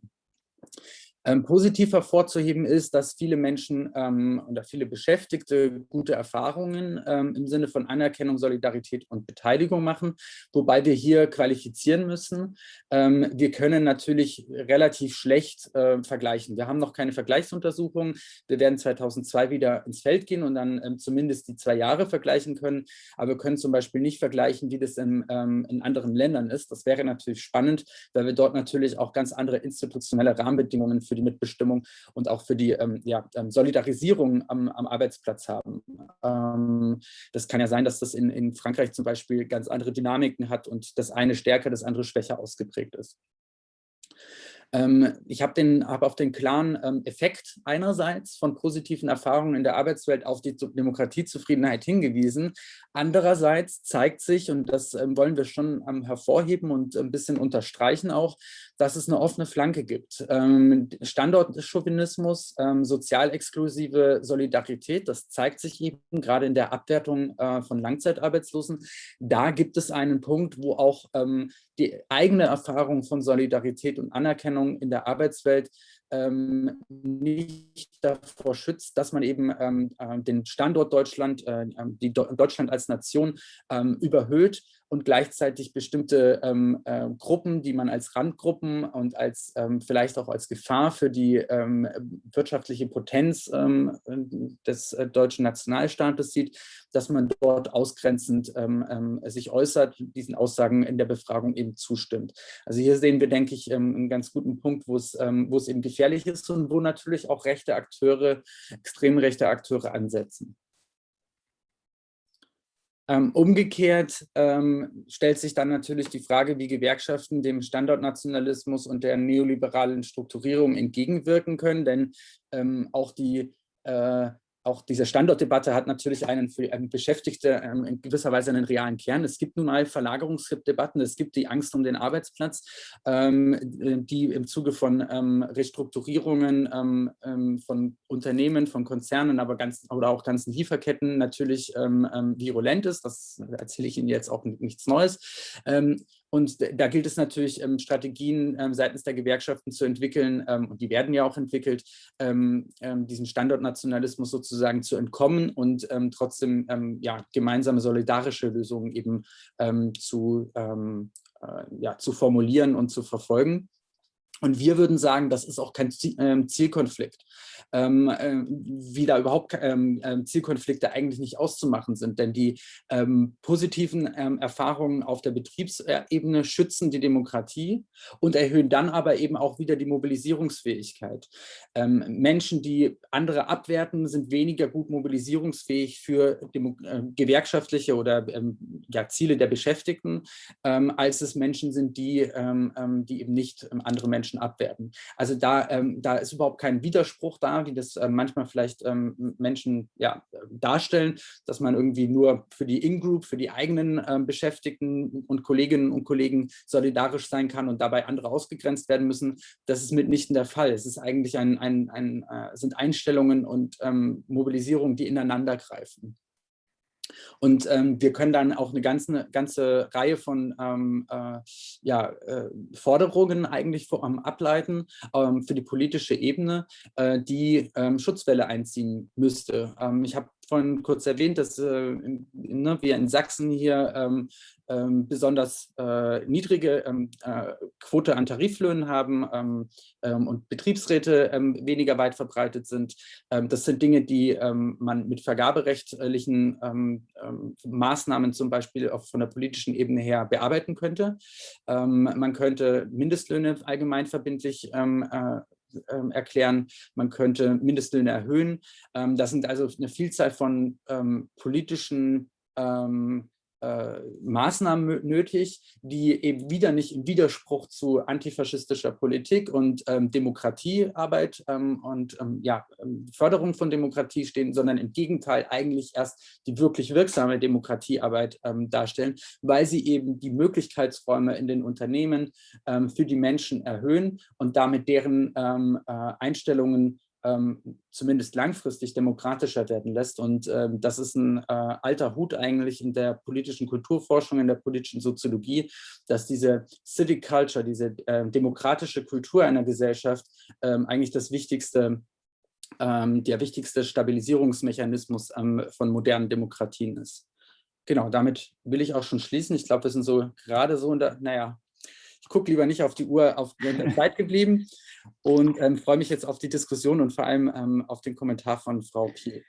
Ähm, positiv hervorzuheben ist, dass viele Menschen ähm, oder viele Beschäftigte gute Erfahrungen ähm, im Sinne von Anerkennung, Solidarität und Beteiligung machen, wobei wir hier qualifizieren müssen. Ähm, wir können natürlich relativ schlecht äh, vergleichen. Wir haben noch keine Vergleichsuntersuchungen. Wir werden 2002 wieder ins Feld gehen und dann ähm, zumindest die zwei Jahre vergleichen können. Aber wir können zum Beispiel nicht vergleichen, wie das in, ähm, in anderen Ländern ist. Das wäre natürlich spannend, weil wir dort natürlich auch ganz andere institutionelle Rahmenbedingungen für die Mitbestimmung und auch für die ähm, ja, ähm, Solidarisierung am, am, Arbeitsplatz haben. Ähm, das kann ja sein, dass das in, in Frankreich zum Beispiel ganz andere Dynamiken hat und das eine stärker, das andere schwächer ausgeprägt ist. Ähm, ich habe hab auf den klaren ähm, Effekt einerseits von positiven Erfahrungen in der Arbeitswelt auf die Demokratiezufriedenheit hingewiesen. Andererseits zeigt sich, und das ähm, wollen wir schon hervorheben und ein bisschen unterstreichen auch, dass es eine offene Flanke gibt. Standortchauvinismus, sozial exklusive Solidarität, das zeigt sich eben gerade in der Abwertung äh, von Langzeitarbeitslosen. Da gibt es einen Punkt, wo auch die eigene Erfahrung von Solidarität und Anerkennung in der Arbeitswelt ähm, nicht davor schützt, dass man eben ähm, äh, den Standort Deutschland, äh, ähm, die Deutschland als Nation ähm, überhöht und gleichzeitig bestimmte ähm, äh, Gruppen, die man als Randgruppen und als ähm, vielleicht auch als Gefahr für die ähm, wirtschaftliche Potenz ähm, des äh, deutschen Nationalstaates sieht, dass man dort ausgrenzend ähm, ähm, sich äußert, diesen Aussagen in der Befragung eben zustimmt. Also hier sehen wir, denke ich, einen ganz guten Punkt, wo es, wo es eben gefährlich ist und wo natürlich auch rechte Akteure, extrem rechte Akteure ansetzen. Ähm, umgekehrt ähm, stellt sich dann natürlich die Frage, wie Gewerkschaften dem Standortnationalismus und der neoliberalen Strukturierung entgegenwirken können, denn ähm, auch die äh, auch diese Standortdebatte hat natürlich einen für einen Beschäftigte ähm, in gewisser Weise einen realen Kern. Es gibt nun mal Verlagerungsdebatten, es gibt die Angst um den Arbeitsplatz, ähm, die im Zuge von ähm, Restrukturierungen ähm, ähm, von Unternehmen, von Konzernen, aber ganz, oder auch ganzen Lieferketten natürlich ähm, virulent ist. Das erzähle ich Ihnen jetzt auch nichts Neues. Und da gilt es natürlich, ähm, Strategien ähm, seitens der Gewerkschaften zu entwickeln, ähm, und die werden ja auch entwickelt, diesem Standortnationalismus sozusagen zu entkommen und trotzdem ja, gemeinsame solidarische Lösungen eben zu, äh, ja, zu formulieren und zu verfolgen. Und wir würden sagen, das ist auch kein Zielkonflikt ähm, äh, wie da überhaupt ähm, ähm, Zielkonflikte eigentlich nicht auszumachen sind. Denn die ähm, positiven ähm, Erfahrungen auf der Betriebsebene schützen die Demokratie und erhöhen dann aber eben auch wieder die Mobilisierungsfähigkeit. Ähm, Menschen, die andere abwerten, sind weniger gut mobilisierungsfähig für Demo äh, gewerkschaftliche oder ja, Ziele der Beschäftigten, als es Menschen sind, die, die eben nicht andere Menschen abwerten. Also da, da ist überhaupt kein Widerspruch da, wie das äh, manchmal vielleicht ähm, Menschen ja, darstellen, dass man irgendwie nur für die In-Group, für die eigenen ähm, Beschäftigten und Kolleginnen und Kollegen solidarisch sein kann und dabei andere ausgegrenzt werden müssen. Das ist mitnichten der Fall. Es ist eigentlich ein, ein, ein äh, sind Einstellungen und ähm, Mobilisierungen, die ineinander greifen. Und ähm, wir können dann auch eine ganze, ganze Reihe von ähm, äh, ja, äh, Forderungen eigentlich vor, ähm, ableiten ähm, für die politische Ebene, äh, die ähm, Schutzwelle einziehen müsste. Ähm, ich habe vorhin kurz erwähnt, dass äh, ne, wir in Sachsen hier ähm, ähm, besonders äh, niedrige ähm, äh, Quote an Tariflöhnen haben ähm, ähm, und Betriebsräte ähm, weniger weit verbreitet sind. das sind Dinge, die man mit vergaberechtlichen Maßnahmen zum Beispiel auch von der politischen Ebene her bearbeiten könnte. man könnte Mindestlöhne allgemeinverbindlich äh, ähm, erklären, man könnte Mindestlöhne erhöhen. Ähm, das sind also eine Vielzahl von ähm, politischen äh, Maßnahmen nötig, die eben wieder nicht im Widerspruch zu antifaschistischer Politik und ähm, Demokratiearbeit ähm, und ähm, ja, ähm, Förderung von Demokratie stehen, sondern im Gegenteil eigentlich erst die wirklich wirksame Demokratiearbeit ähm, darstellen, weil sie eben die Möglichkeitsräume in den Unternehmen ähm, für die Menschen erhöhen und damit deren äh, Einstellungen ähm, zumindest langfristig demokratischer werden lässt. Und ähm, das ist ein äh, alter Hut eigentlich in der politischen Kulturforschung, in der politischen Soziologie, dass diese Civic Culture, diese äh, demokratische Kultur einer Gesellschaft ähm, eigentlich das wichtigste ähm, der wichtigste Stabilisierungsmechanismus ähm, von modernen Demokratien ist. Genau, damit will ich auch schon schließen. Ich glaube, wir sind so gerade so in der, naja, ich gucke lieber nicht auf die Uhr, auf der Zeit geblieben und ähm, freue mich jetzt auf die Diskussion und vor allem ähm, auf den Kommentar von Frau Piel.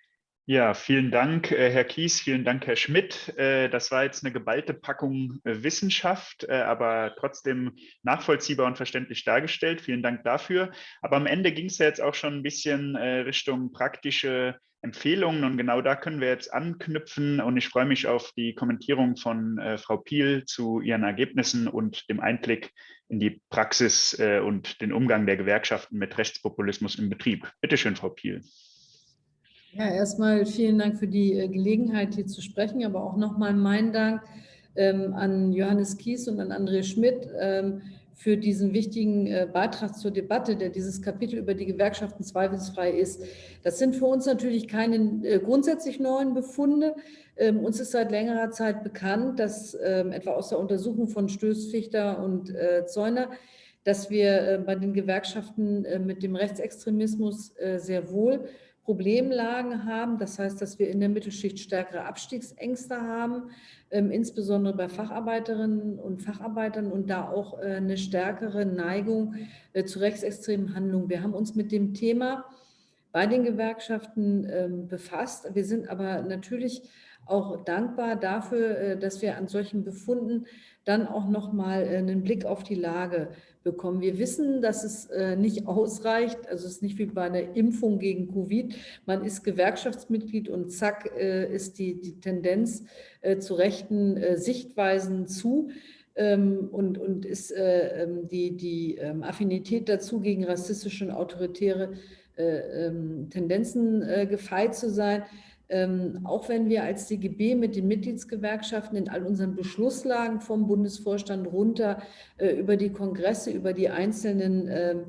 Ja, vielen Dank, äh, Herr Kies, vielen Dank, Herr Schmidt. Äh, das war jetzt eine geballte Packung äh, Wissenschaft, aber trotzdem nachvollziehbar und verständlich dargestellt. Vielen Dank dafür. Aber am Ende ging es ja jetzt auch schon ein bisschen Richtung praktische Empfehlungen und genau da können wir jetzt anknüpfen und ich freue mich auf die Kommentierung von äh, Frau Piel zu ihren Ergebnissen und dem Einblick in die Praxis äh, und den Umgang der Gewerkschaften mit Rechtspopulismus im Betrieb. Bitte schön, Frau Piel. Ja, erstmal vielen Dank für die äh, Gelegenheit, hier zu sprechen, aber auch nochmal meinen Dank ähm, an Johannes Kies und an André Schmidt, ähm, für diesen wichtigen äh, Beitrag zur Debatte, der dieses Kapitel über die Gewerkschaften zweifelsfrei ist. Das sind für uns natürlich keine äh, grundsätzlich neuen Befunde. Ähm, uns ist seit längerer Zeit bekannt, dass ähm, etwa aus der Untersuchung von Stöß, Fichter und äh, Zäuner, dass wir bei den Gewerkschaften mit dem Rechtsextremismus sehr wohl Problemlagen haben. Das heißt, dass wir in der Mittelschicht stärkere Abstiegsängste haben, ähm, insbesondere bei Facharbeiterinnen und Facharbeitern und da auch äh, eine stärkere Neigung äh, zu rechtsextremen Handlungen. Wir haben uns mit dem Thema bei den Gewerkschaften ähm, befasst. Wir sind aber natürlich auch dankbar dafür, äh, dass wir an solchen Befunden dann auch noch mal äh, einen Blick auf die Lage bekommen. Wir wissen, dass es äh, nicht ausreicht, also es ist nicht wie bei einer Impfung gegen Covid. Man ist Gewerkschaftsmitglied und zack ist die, die Tendenz zu rechten Sichtweisen zu. Ähm, und, und ist ähm, die, die ähm, Affinität dazu, gegen rassistische und autoritäre Tendenzen gefeit zu sein, ähm, auch wenn wir als DGB mit den Mitgliedsgewerkschaften in all unseren Beschlusslagen vom Bundesvorstand runter äh, über die Kongresse, über die einzelnen ähm,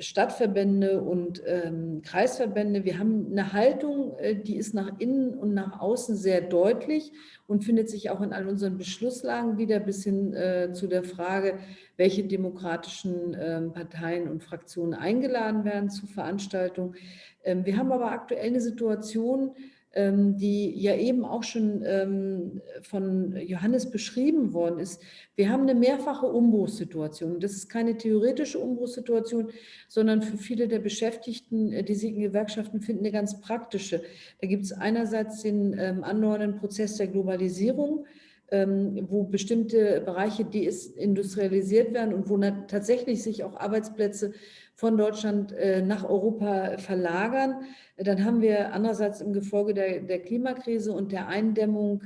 Stadtverbände und ähm, Kreisverbände. Wir haben eine Haltung, äh, die ist nach innen und nach außen sehr deutlich und findet sich auch in all unseren Beschlusslagen wieder bis hin äh, zu der Frage, welche demokratischen äh, Parteien und Fraktionen eingeladen werden zu Veranstaltungen. Ähm, wir haben aber aktuell eine Situation, die ja eben auch schon ähm, von Johannes beschrieben worden ist. Wir haben eine mehrfache Umbruchssituation. Das ist keine theoretische Umbruchssituation, sondern für viele der Beschäftigten, äh, die sich in Gewerkschaften finden, eine ganz praktische. Da gibt es einerseits den ähm, andauernden Prozess der Globalisierung, wo bestimmte Bereiche deindustrialisiert werden und wo tatsächlich sich auch Arbeitsplätze von Deutschland äh, nach Europa verlagern. Dann haben wir andererseits im Gefolge der, der Klimakrise und der Eindämmung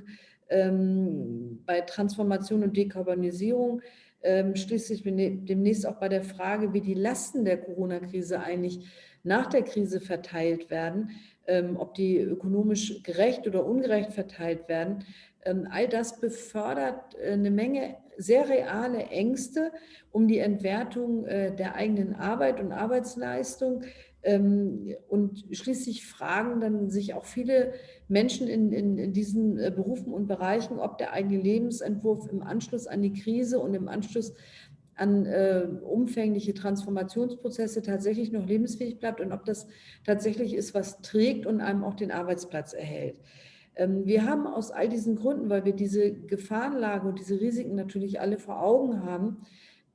ähm, bei Transformation und Dekarbonisierung ähm, schließlich demnächst auch bei der Frage, wie die Lasten der Corona-Krise eigentlich nach der Krise verteilt werden, ähm, ob die ökonomisch gerecht oder ungerecht verteilt werden. Ähm, all das befördert äh, eine Menge sehr reale Ängste um die Entwertung äh, der eigenen Arbeit und Arbeitsleistung. Ähm, und schließlich fragen dann sich auch viele Menschen in, in, in diesen äh, Berufen und Bereichen, ob der eigene Lebensentwurf im Anschluss an die Krise und im Anschluss an äh, umfängliche Transformationsprozesse tatsächlich noch lebensfähig bleibt und ob das tatsächlich ist, was trägt und einem auch den Arbeitsplatz erhält. Ähm, wir haben aus all diesen Gründen, weil wir diese Gefahrenlage und diese Risiken natürlich alle vor Augen haben,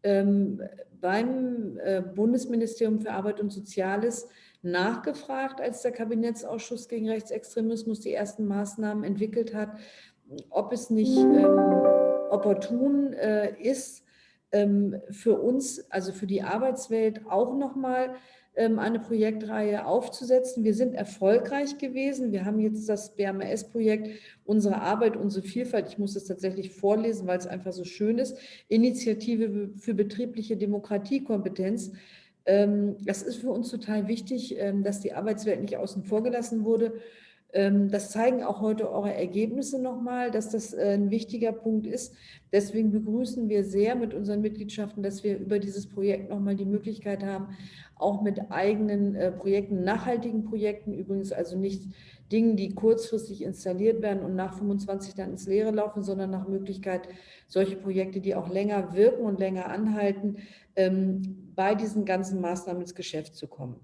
ähm, beim äh, Bundesministerium für Arbeit und Soziales nachgefragt, als der Kabinettsausschuss gegen Rechtsextremismus die ersten Maßnahmen entwickelt hat, ob es nicht ähm, opportun äh, ist, für uns, also für die Arbeitswelt auch nochmal eine Projektreihe aufzusetzen. Wir sind erfolgreich gewesen. Wir haben jetzt das BMS-Projekt Unsere Arbeit, unsere Vielfalt. Ich muss es tatsächlich vorlesen, weil es einfach so schön ist. Initiative für betriebliche Demokratiekompetenz. Ähm, das ist für uns total wichtig, ähm, dass die Arbeitswelt nicht außen vor gelassen wurde. Das zeigen auch heute eure Ergebnisse nochmal, dass das äh, ein wichtiger Punkt ist. Deswegen begrüßen wir sehr mit unseren Mitgliedschaften, dass wir über dieses Projekt nochmal die Möglichkeit haben, auch mit eigenen äh, Projekten, nachhaltigen Projekten, übrigens also nicht Dingen, die kurzfristig installiert werden und nach 25 dann ins Leere laufen, sondern nach Möglichkeit solche Projekte, die auch länger wirken und länger anhalten, ähm, bei diesen ganzen Maßnahmen ins Geschäft zu kommen.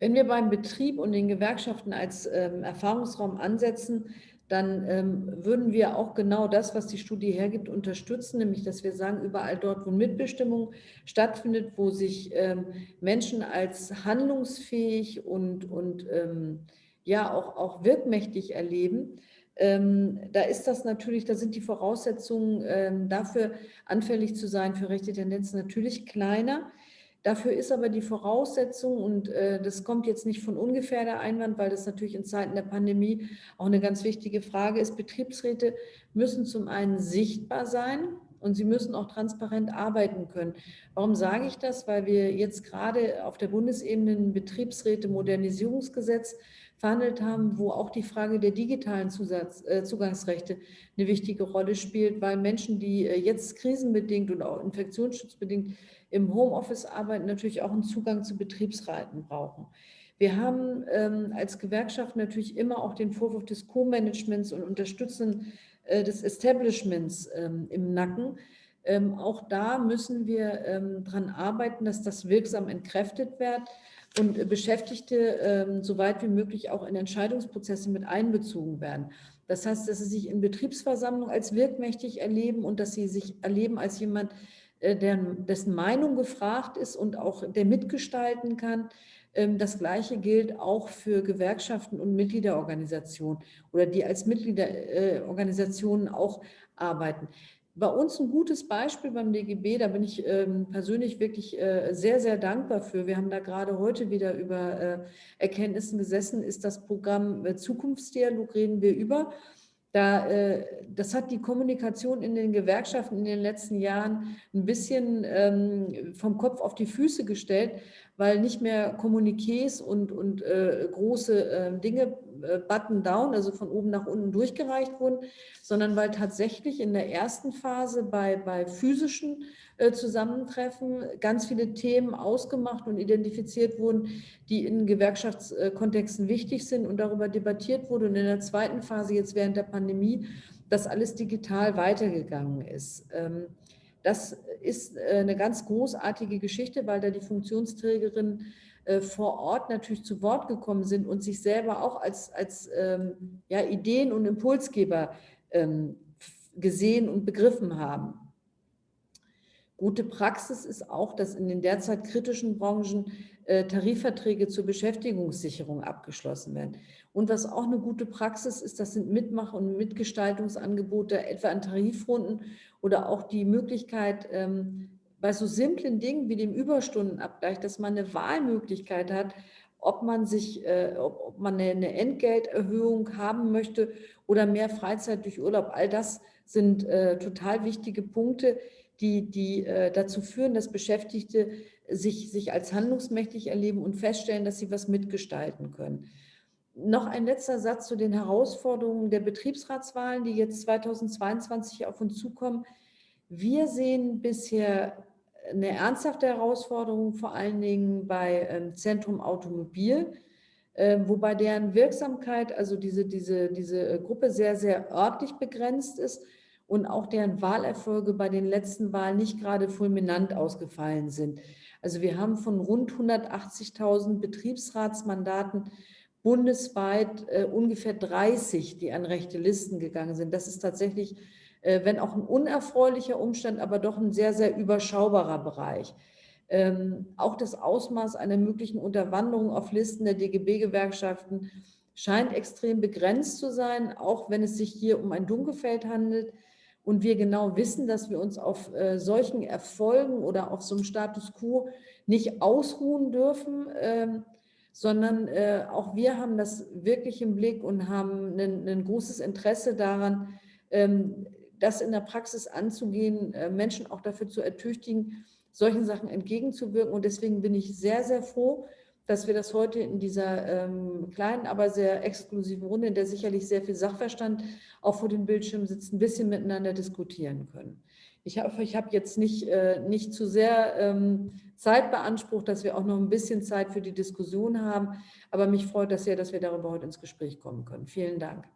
Wenn wir beim Betrieb und den Gewerkschaften als ähm, Erfahrungsraum ansetzen, dann ähm, würden wir auch genau das, was die Studie hergibt, unterstützen, nämlich dass wir sagen, überall dort, wo Mitbestimmung stattfindet, wo sich ähm, Menschen als handlungsfähig und, und ähm, ja auch, auch wirkmächtig erleben, ähm, da ist das natürlich, da sind die Voraussetzungen ähm, dafür anfällig zu sein für rechte Tendenzen natürlich kleiner. Dafür ist aber die Voraussetzung, und äh, das kommt jetzt nicht von ungefähr der Einwand, weil das natürlich in Zeiten der Pandemie auch eine ganz wichtige Frage ist, Betriebsräte müssen zum einen sichtbar sein und sie müssen auch transparent arbeiten können. Warum sage ich das? Weil wir jetzt gerade auf der Bundesebene ein Betriebsräte-Modernisierungsgesetz verhandelt haben, wo auch die Frage der digitalen Zusatz, äh, Zugangsrechte eine wichtige Rolle spielt, weil Menschen, die äh, jetzt krisenbedingt und auch infektionsschutzbedingt im Homeoffice arbeiten, natürlich auch einen Zugang zu Betriebsräten brauchen. Wir haben ähm, als Gewerkschaft natürlich immer auch den Vorwurf des Co-Managements und Unterstützen äh, des Establishments ähm, im Nacken. Ähm, auch da müssen wir ähm, daran arbeiten, dass das wirksam entkräftet wird und Beschäftigte ähm, so weit wie möglich auch in Entscheidungsprozesse mit einbezogen werden. Das heißt, dass sie sich in Betriebsversammlungen als wirkmächtig erleben und dass sie sich erleben als jemand, äh, der, dessen Meinung gefragt ist und auch der mitgestalten kann. Ähm, das Gleiche gilt auch für Gewerkschaften und Mitgliederorganisationen oder die als Mitgliederorganisationen auch arbeiten. Bei uns ein gutes Beispiel beim DGB, da bin ich ähm, persönlich wirklich äh, sehr, sehr dankbar für. Wir haben da gerade heute wieder über äh, Erkenntnissen gesessen, ist das Programm Zukunftsdialog, reden wir über. Da, äh, das hat die Kommunikation in den Gewerkschaften in den letzten Jahren ein bisschen ähm, vom Kopf auf die Füße gestellt, weil nicht mehr Kommuniqués und, und äh, große äh, Dinge äh, button-down, also von oben nach unten durchgereicht wurden, sondern weil tatsächlich in der ersten Phase bei, bei physischen äh, Zusammentreffen ganz viele Themen ausgemacht und identifiziert wurden, die in Gewerkschaftskontexten wichtig sind und darüber debattiert wurde. Und in der zweiten Phase, jetzt während der Pandemie, das alles digital weitergegangen ist. Ähm, das ist äh, eine ganz großartige Geschichte, weil da die Funktionsträgerinnen äh, vor Ort natürlich zu Wort gekommen sind und sich selber auch als, als ähm, ja, Ideen- und Impulsgeber ähm, gesehen und begriffen haben. Gute Praxis ist auch, dass in den derzeit kritischen Branchen äh, Tarifverträge zur Beschäftigungssicherung abgeschlossen werden. Und was auch eine gute Praxis ist, das sind Mitmach- und Mitgestaltungsangebote, etwa an Tarifrunden oder auch die Möglichkeit, ähm, bei so simplen Dingen wie dem Überstundenabgleich, dass man eine Wahlmöglichkeit hat, ob man sich, äh, ob, ob, man eine, Entgelterhöhung haben möchte oder mehr Freizeit durch Urlaub. All das sind äh, total wichtige Punkte, die, die äh, dazu führen, dass Beschäftigte sich, sich als handlungsmächtig erleben und feststellen, dass sie was mitgestalten können. Noch ein letzter Satz zu den Herausforderungen der Betriebsratswahlen, die jetzt 2022 auf uns zukommen. Wir sehen bisher eine ernsthafte Herausforderung, vor allen Dingen bei ähm, Zentrum Automobil, ähm, wobei deren Wirksamkeit, also diese, diese, diese äh, Gruppe sehr, sehr örtlich begrenzt ist und auch deren Wahlerfolge bei den letzten Wahlen nicht gerade fulminant ausgefallen sind. Also wir haben von rund 180.000 Betriebsratsmandaten bundesweit äh, ungefähr 30, die an rechte Listen gegangen sind. Das ist tatsächlich, äh, wenn auch ein unerfreulicher Umstand, aber doch ein sehr, sehr überschaubarer Bereich. Ähm, auch das Ausmaß einer möglichen Unterwanderung auf Listen der DGB-Gewerkschaften scheint extrem begrenzt zu sein, auch wenn es sich hier um ein Dunkelfeld handelt und wir genau wissen, dass wir uns auf äh, solchen Erfolgen oder auf so einem Status quo nicht ausruhen dürfen, ähm, sondern äh, auch wir haben das wirklich im Blick und haben ein, großes Interesse daran, ähm, das in der Praxis anzugehen, äh, Menschen auch dafür zu ertüchtigen, solchen Sachen entgegenzuwirken. Und deswegen bin ich sehr, sehr froh, dass wir das heute in dieser ähm, kleinen, aber sehr exklusiven Runde, in der sicherlich sehr viel Sachverstand auch vor den Bildschirmen sitzt, ein bisschen miteinander diskutieren können. Ich hoffe, ich habe jetzt nicht, äh, nicht zu sehr ähm, Zeit beansprucht, dass wir auch noch ein bisschen Zeit für die Diskussion haben. Aber mich freut das sehr, dass wir darüber heute ins Gespräch kommen können. Vielen Dank.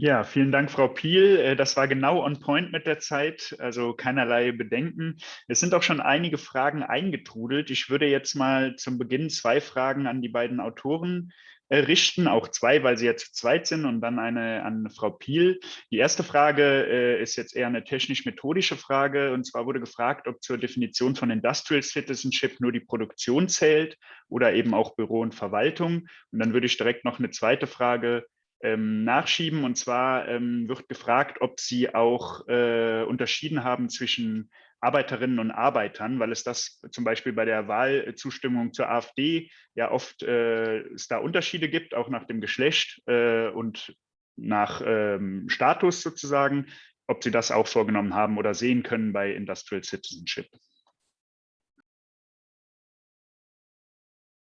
Ja, vielen Dank, Frau Piel. Äh, das war genau on point mit der Zeit, also keinerlei Bedenken. Es sind auch schon einige Fragen eingetrudelt. Ich würde jetzt mal zum Beginn zwei Fragen an die beiden Autoren richten, auch zwei, weil sie ja zu zweit sind und dann eine an Frau Piel. Die erste Frage äh, ist jetzt eher eine technisch-methodische Frage und zwar wurde gefragt, ob zur Definition von Industrial Citizenship nur die Produktion zählt oder eben auch Büro und Verwaltung. Und dann würde ich direkt noch eine zweite Frage ähm, nachschieben. Und zwar ähm, wird gefragt, ob Sie auch äh, unterschieden haben zwischen Arbeiterinnen und Arbeitern, weil es das zum Beispiel bei der Wahlzustimmung zur AfD ja oft äh, es da Unterschiede gibt, auch nach dem Geschlecht äh, und nach ähm, Status sozusagen, ob Sie das auch vorgenommen haben oder sehen können bei Industrial Citizenship.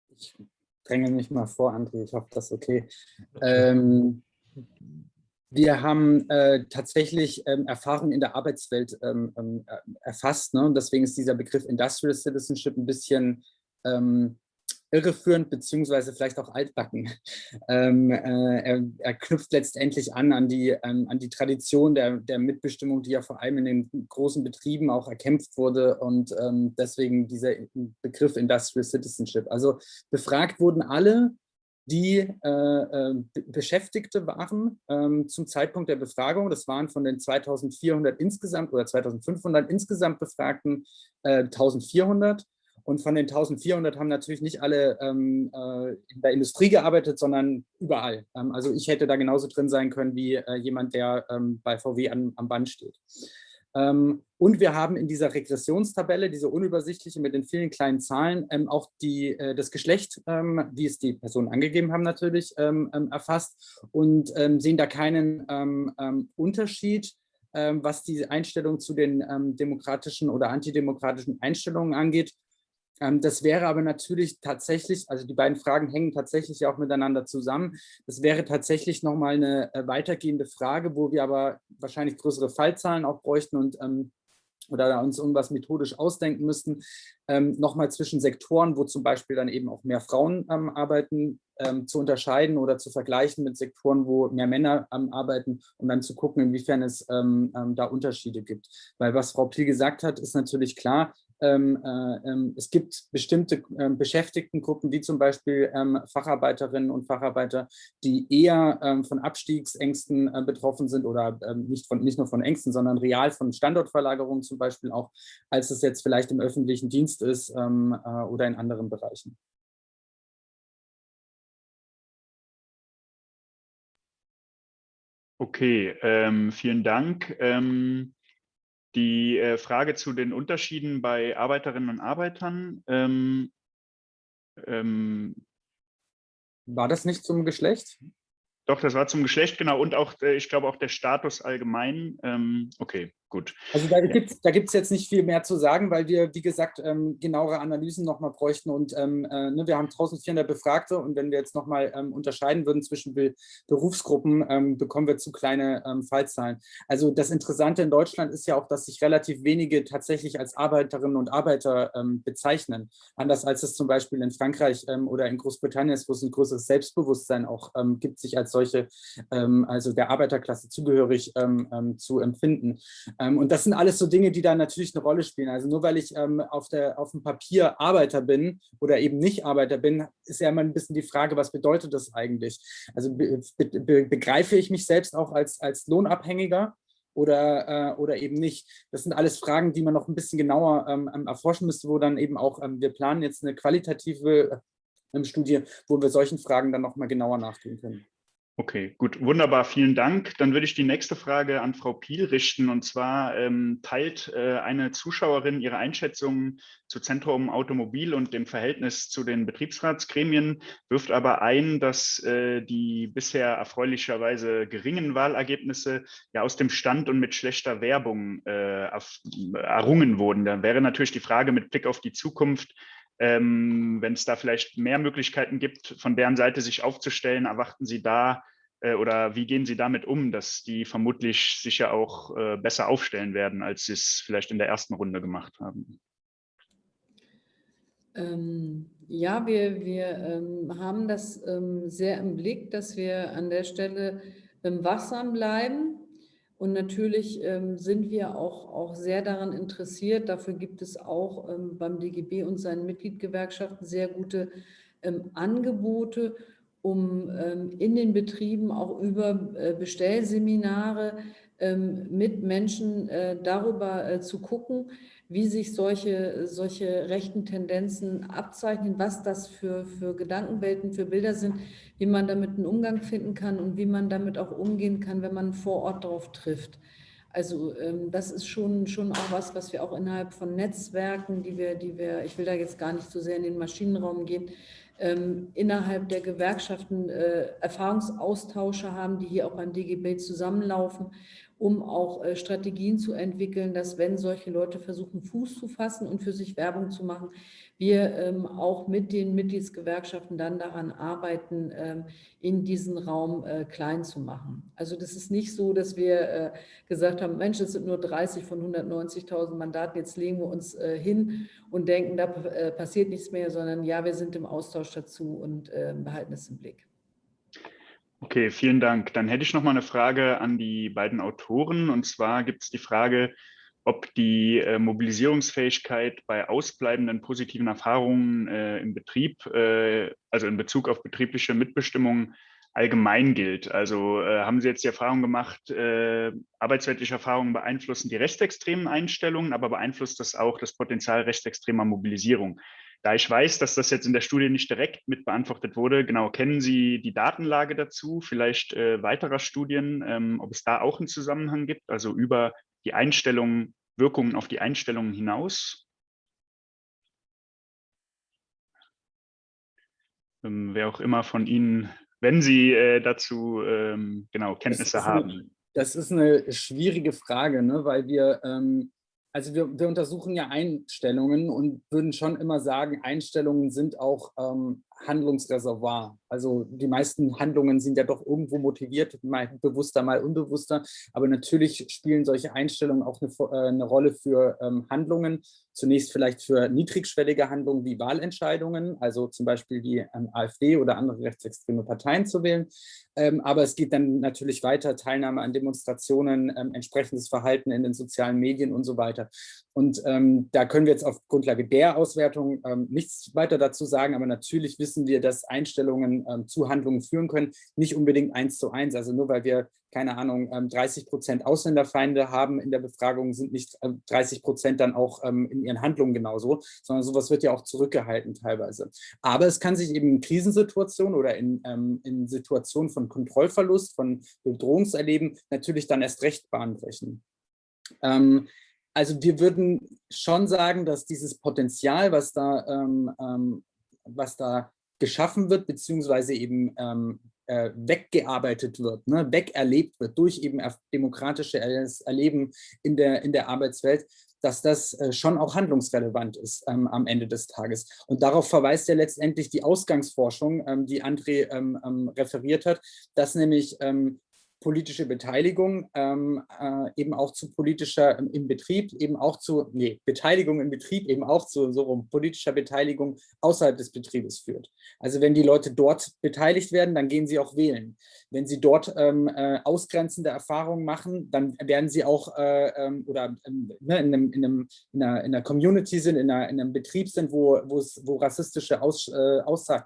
Ich dränge mich mal vor, André, ich hoffe, das ist okay. Ähm, wir haben äh, tatsächlich ähm, Erfahrung in der Arbeitswelt ähm, ähm erfasst. Ne? Und deswegen ist dieser Begriff Industrial Citizenship ein bisschen ähm, irreführend beziehungsweise vielleicht auch altbacken. *laughs* Ähm, äh, er, er, knüpft letztendlich an an die, ähm, an die Tradition der, der Mitbestimmung, die ja vor allem in den großen Betrieben auch erkämpft wurde und ähm, deswegen dieser Begriff Industrial Citizenship. Also befragt wurden alle, die äh, äh, Beschäftigte waren ähm, zum Zeitpunkt der Befragung. Das waren von den 2400 insgesamt oder 2500 insgesamt Befragten äh, 1400. Und von den 1400 haben natürlich nicht alle ähm, äh, in der Industrie gearbeitet, sondern überall. Ähm, also ich hätte da genauso drin sein können wie äh, jemand, der ähm, bei VW an, am Band steht. Ähm, und wir haben in dieser Regressionstabelle, diese unübersichtliche mit den vielen kleinen Zahlen, ähm, auch die, äh, das Geschlecht, ähm, wie es die Personen angegeben haben, natürlich erfasst und sehen da keinen Unterschied was die Einstellung zu den demokratischen oder antidemokratischen Einstellungen angeht. Ähm, das wäre aber natürlich tatsächlich, also die beiden Fragen hängen tatsächlich auch miteinander zusammen. Das wäre tatsächlich nochmal eine äh, weitergehende Frage, wo wir aber wahrscheinlich größere Fallzahlen auch bräuchten und ähm, oder uns irgendwas methodisch ausdenken müssten, ähm, nochmal zwischen Sektoren, wo zum Beispiel dann eben auch mehr Frauen arbeiten, zu unterscheiden oder zu vergleichen mit Sektoren, wo mehr Männer arbeiten, um dann zu gucken, inwiefern es da Unterschiede gibt. Weil was Frau Piel gesagt hat, ist natürlich klar, ähm, äh, ähm, es gibt bestimmte ähm, Beschäftigtengruppen, wie zum Beispiel ähm, Facharbeiterinnen und Facharbeiter, die eher ähm, von Abstiegsängsten äh, betroffen sind oder ähm, nicht, von, nicht nur von Ängsten, sondern real von Standortverlagerungen zum Beispiel auch, als es jetzt vielleicht im öffentlichen Dienst ist äh, oder in anderen Bereichen. Okay, ähm, vielen Dank. Die äh, Frage zu den Unterschieden bei Arbeiterinnen und Arbeitern. Ähm, ähm War das nicht zum Geschlecht? Doch, das war zum Geschlecht, genau. Und auch, äh, ich glaube, auch der Status allgemein. Ähm, okay, gut. Also da gibt es da gibt's jetzt nicht viel mehr zu sagen, weil wir, wie gesagt, ähm, genauere Analysen nochmal bräuchten. Und ähm, äh, ne, wir haben 1400 Befragte und wenn wir jetzt nochmal ähm, unterscheiden würden zwischen Be Berufsgruppen, ähm, bekommen wir zu kleine ähm, Fallzahlen. Also das Interessante in Deutschland ist ja auch, dass sich relativ wenige tatsächlich als Arbeiterinnen und Arbeiter ähm, bezeichnen. Anders als es zum Beispiel in Frankreich oder in Großbritannien ist, wo es ein größeres Selbstbewusstsein auch gibt, sich als solche, ähm, also der Arbeiterklasse zugehörig ähm, ähm, zu empfinden. Ähm, und das sind alles so Dinge, die da natürlich eine Rolle spielen. Also nur weil ich ähm, auf, der, auf dem Papier Arbeiter bin oder eben nicht Arbeiter bin, ist ja immer ein bisschen die Frage, was bedeutet das eigentlich? Also be be begreife ich mich selbst auch als, als Lohnabhängiger? oder, äh, oder eben nicht. Das sind alles Fragen, die man noch ein bisschen genauer ähm, erforschen müsste, wo dann eben auch, ähm, wir planen jetzt eine qualitative ähm, Studie, wo wir solchen Fragen dann noch mal genauer nachgehen können. Okay, gut, wunderbar, vielen Dank. Dann würde ich die nächste Frage an Frau Piel richten. Und zwar ähm, teilt äh, eine Zuschauerin ihre Einschätzung zu Zentrum Automobil und dem Verhältnis zu den Betriebsratsgremien, wirft aber ein, dass äh, die bisher erfreulicherweise geringen Wahlergebnisse ja aus dem Stand und mit schlechter Werbung äh, errungen wurden. Da wäre natürlich die Frage mit Blick auf die Zukunft, ähm, Wenn es da vielleicht mehr Möglichkeiten gibt, von deren Seite sich aufzustellen, erwarten Sie da äh, oder wie gehen Sie damit um, dass die vermutlich sich ja auch äh, besser aufstellen werden, als Sie es vielleicht in der ersten Runde gemacht haben? Ähm, ja, wir, wir ähm, haben das ähm, sehr im Blick, dass wir an der Stelle ähm, wachsam bleiben und natürlich ähm, sind wir auch, auch sehr daran interessiert. Dafür gibt es auch ähm, beim DGB und seinen Mitgliedgewerkschaften sehr gute ähm, Angebote, um ähm, in den Betrieben auch über äh, Bestellseminare mit Menschen äh, darüber äh, zu gucken, wie sich solche, solche rechten Tendenzen abzeichnen, was das für, für Gedankenwelten, für Bilder sind, wie man damit einen Umgang finden kann und wie man damit auch umgehen kann, wenn man vor Ort darauf trifft. Also ähm, das ist schon, schon auch was, was wir auch innerhalb von Netzwerken, die wir, die wir, ich will da jetzt gar nicht so sehr in den Maschinenraum gehen, ähm, innerhalb der Gewerkschaften äh, Erfahrungsaustausche haben, die hier auch beim DGB zusammenlaufen um auch äh, Strategien zu entwickeln, dass wenn solche Leute versuchen, Fuß zu fassen und für sich Werbung zu machen, wir ähm, auch mit den Mitgliedsgewerkschaften dann daran arbeiten, ähm, in diesen Raum äh, klein zu machen. Also das ist nicht so, dass wir äh, gesagt haben, Mensch, es sind nur 30 von 190.000 Mandaten, jetzt legen wir uns äh, hin und denken, da äh, passiert nichts mehr, sondern ja, wir sind im Austausch dazu und ähm, behalten es im Blick. Okay, vielen Dank. Dann hätte ich noch mal eine Frage an die beiden Autoren. Und zwar gibt es die Frage, ob die äh, Mobilisierungsfähigkeit bei ausbleibenden positiven Erfahrungen äh, im Betrieb, äh, also in Bezug auf betriebliche Mitbestimmung, allgemein gilt. Also äh, haben Sie jetzt die Erfahrung gemacht, äh, arbeitsweltliche Erfahrungen beeinflussen die rechtsextremen Einstellungen, aber beeinflusst das auch das Potenzial rechtsextremer Mobilisierung? Da ich weiß, dass das jetzt in der Studie nicht direkt mit beantwortet wurde, genau, kennen Sie die Datenlage dazu, vielleicht äh, weiterer Studien, ähm, ob es da auch einen Zusammenhang gibt, also über die Einstellungen, Wirkungen auf die Einstellungen hinaus? Ähm, wer auch immer von Ihnen, wenn Sie äh, dazu ähm, genau Kenntnisse das haben. Eine, das ist eine schwierige Frage, ne, weil wir ähm, also wir, wir, untersuchen ja Einstellungen und würden schon immer sagen, Einstellungen sind auch ähm, Handlungsreservoir. Also die meisten Handlungen sind ja doch irgendwo motiviert, mal bewusster, mal unbewusster. Aber natürlich spielen solche Einstellungen auch eine, äh, eine Rolle für ähm, Handlungen. Zunächst vielleicht für niedrigschwellige Handlungen wie Wahlentscheidungen, also zum Beispiel die ähm, AfD oder andere rechtsextreme Parteien zu wählen. Ähm, aber es geht dann natürlich weiter, Teilnahme an Demonstrationen, ähm, entsprechendes Verhalten in den sozialen Medien und so weiter. Und ähm, da können wir jetzt auf Grundlage der Auswertung ähm, nichts weiter dazu sagen, aber natürlich wissen wir, dass Einstellungen ähm, zu Handlungen führen können, nicht unbedingt eins zu eins. Also nur weil wir, keine Ahnung, 30 ähm, Prozent Ausländerfeinde haben in der Befragung, sind nicht 30 ähm, Prozent dann auch ähm, in ihren Handlungen genauso, sondern sowas wird ja auch zurückgehalten teilweise. Aber es kann sich eben in Krisensituationen oder in, in Situationen von Kontrollverlust, von Bedrohungserleben natürlich dann erst recht Bahn brechen. Ähm, also wir würden schon sagen, dass dieses Potenzial, was da, was da geschaffen wird, beziehungsweise eben äh, weggearbeitet wird, ne, wegerlebt wird durch eben demokratische Erleben in der, in der Arbeitswelt, dass das äh, schon auch handlungsrelevant ist ähm, am Ende des Tages. Und darauf verweist ja letztendlich die Ausgangsforschung, ähm, die André ähm, ähm referiert hat, dass nämlich ähm, politische Beteiligung ähm, äh, eben auch zu politischer ähm, im Betrieb, eben auch zu, nee, Beteiligung im Betrieb eben auch zu so rum, politischer Beteiligung außerhalb des Betriebes führt. Also wenn die Leute dort beteiligt werden, dann gehen sie auch wählen. Wenn sie dort ähm, äh, ausgrenzende Erfahrungen machen, dann werden sie auch äh, ähm, oder ähm, ne, in, einem, in, einem, in, einer, in einer Community sind, in, einer, in einem Betrieb sind, wo, wo rassistische Aus, äh, Aussagen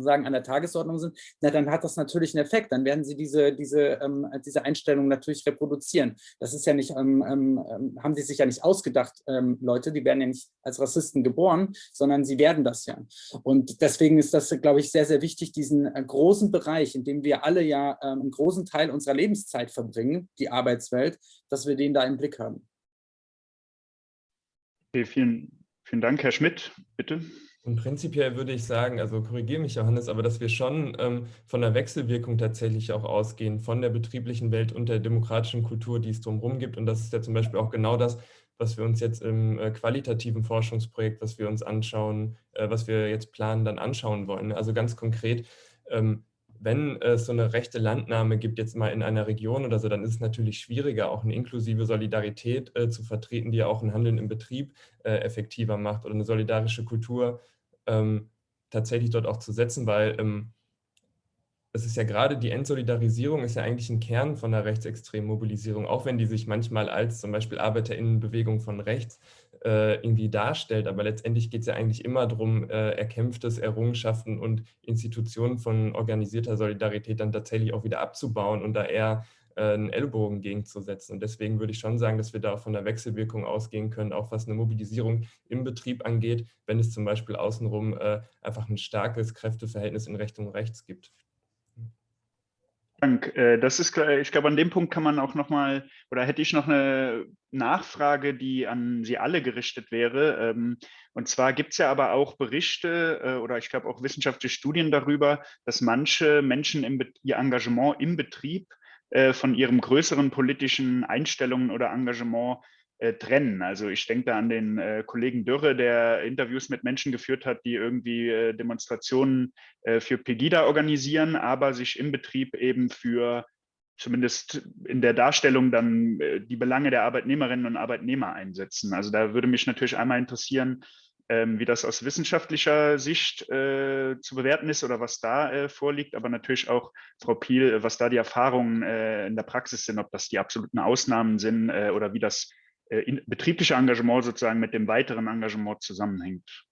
sagen, an der Tagesordnung sind, na, dann hat das natürlich einen Effekt. Dann werden sie diese, diese, ähm, diese Einstellung natürlich reproduzieren. Das ist ja nicht, ähm, ähm, ähm haben sie sich ja nicht ausgedacht, ähm, Leute, die werden ja nicht als Rassisten geboren, sondern sie werden das ja. Und deswegen ist das, glaube ich, sehr, sehr wichtig, diesen äh, großen Bereich, in dem wir alle ja ähm, einen großen Teil unserer Lebenszeit verbringen, die Arbeitswelt, dass wir den da im Blick haben. Okay, vielen, vielen Dank, Herr Schmidt. Bitte. Und prinzipiell würde ich sagen, also korrigiere mich Johannes, aber dass wir schon ähm, von der Wechselwirkung tatsächlich auch ausgehen, von der betrieblichen Welt und der demokratischen Kultur, die es drumherum gibt. Und das ist ja zum Beispiel auch genau das, was wir uns jetzt im äh, qualitativen Forschungsprojekt, was wir uns anschauen, äh, was wir jetzt planen, dann anschauen wollen. Also ganz konkret, ähm, wenn es so eine rechte Landnahme gibt, jetzt mal in einer Region oder so, dann ist es natürlich schwieriger, auch eine inklusive Solidarität äh, zu vertreten, die ja auch ein Handeln im Betrieb äh, effektiver macht oder eine solidarische Kultur ähm, tatsächlich dort auch zu setzen, weil ähm, es ist ja gerade die Entsolidarisierung ist ja eigentlich ein Kern von der rechtsextremen Mobilisierung, auch wenn die sich manchmal als zum Beispiel ArbeiterInnenbewegung von rechts äh, irgendwie darstellt. Aber letztendlich geht es ja eigentlich immer darum, äh, erkämpftes Errungenschaften und Institutionen von organisierter Solidarität dann tatsächlich auch wieder abzubauen und da eher einen Ellbogen gegenzusetzen. Und deswegen würde ich schon sagen, dass wir da auch von der Wechselwirkung ausgehen können, auch was eine Mobilisierung im Betrieb angeht, wenn es zum Beispiel außenrum äh, einfach ein starkes Kräfteverhältnis in Richtung rechts gibt. Dank. Äh, das ist, ich glaube, an dem Punkt kann man auch noch mal, oder hätte ich noch eine Nachfrage, die an Sie alle gerichtet wäre. Ähm, und zwar gibt es ja aber auch Berichte äh, oder ich glaube auch wissenschaftliche Studien darüber, dass manche Menschen im, ihr Engagement im Betrieb äh, von ihrem größeren politischen Einstellungen oder Engagement äh, trennen. Also ich denke da an den äh, Kollegen Dürre, der Interviews mit Menschen geführt hat, die irgendwie äh, Demonstrationen äh, für Pegida organisieren, aber sich im Betrieb eben für zumindest in der Darstellung dann äh, die Belange der Arbeitnehmerinnen und Arbeitnehmer einsetzen. Also da würde mich natürlich einmal interessieren, ähm, wie das aus wissenschaftlicher Sicht äh, zu bewerten ist oder was da äh, vorliegt, aber natürlich auch, Frau Piel, was da die Erfahrungen äh, in der Praxis sind, ob das die absoluten Ausnahmen sind äh, oder wie das äh, betriebliche Engagement sozusagen mit dem weiteren Engagement zusammenhängt.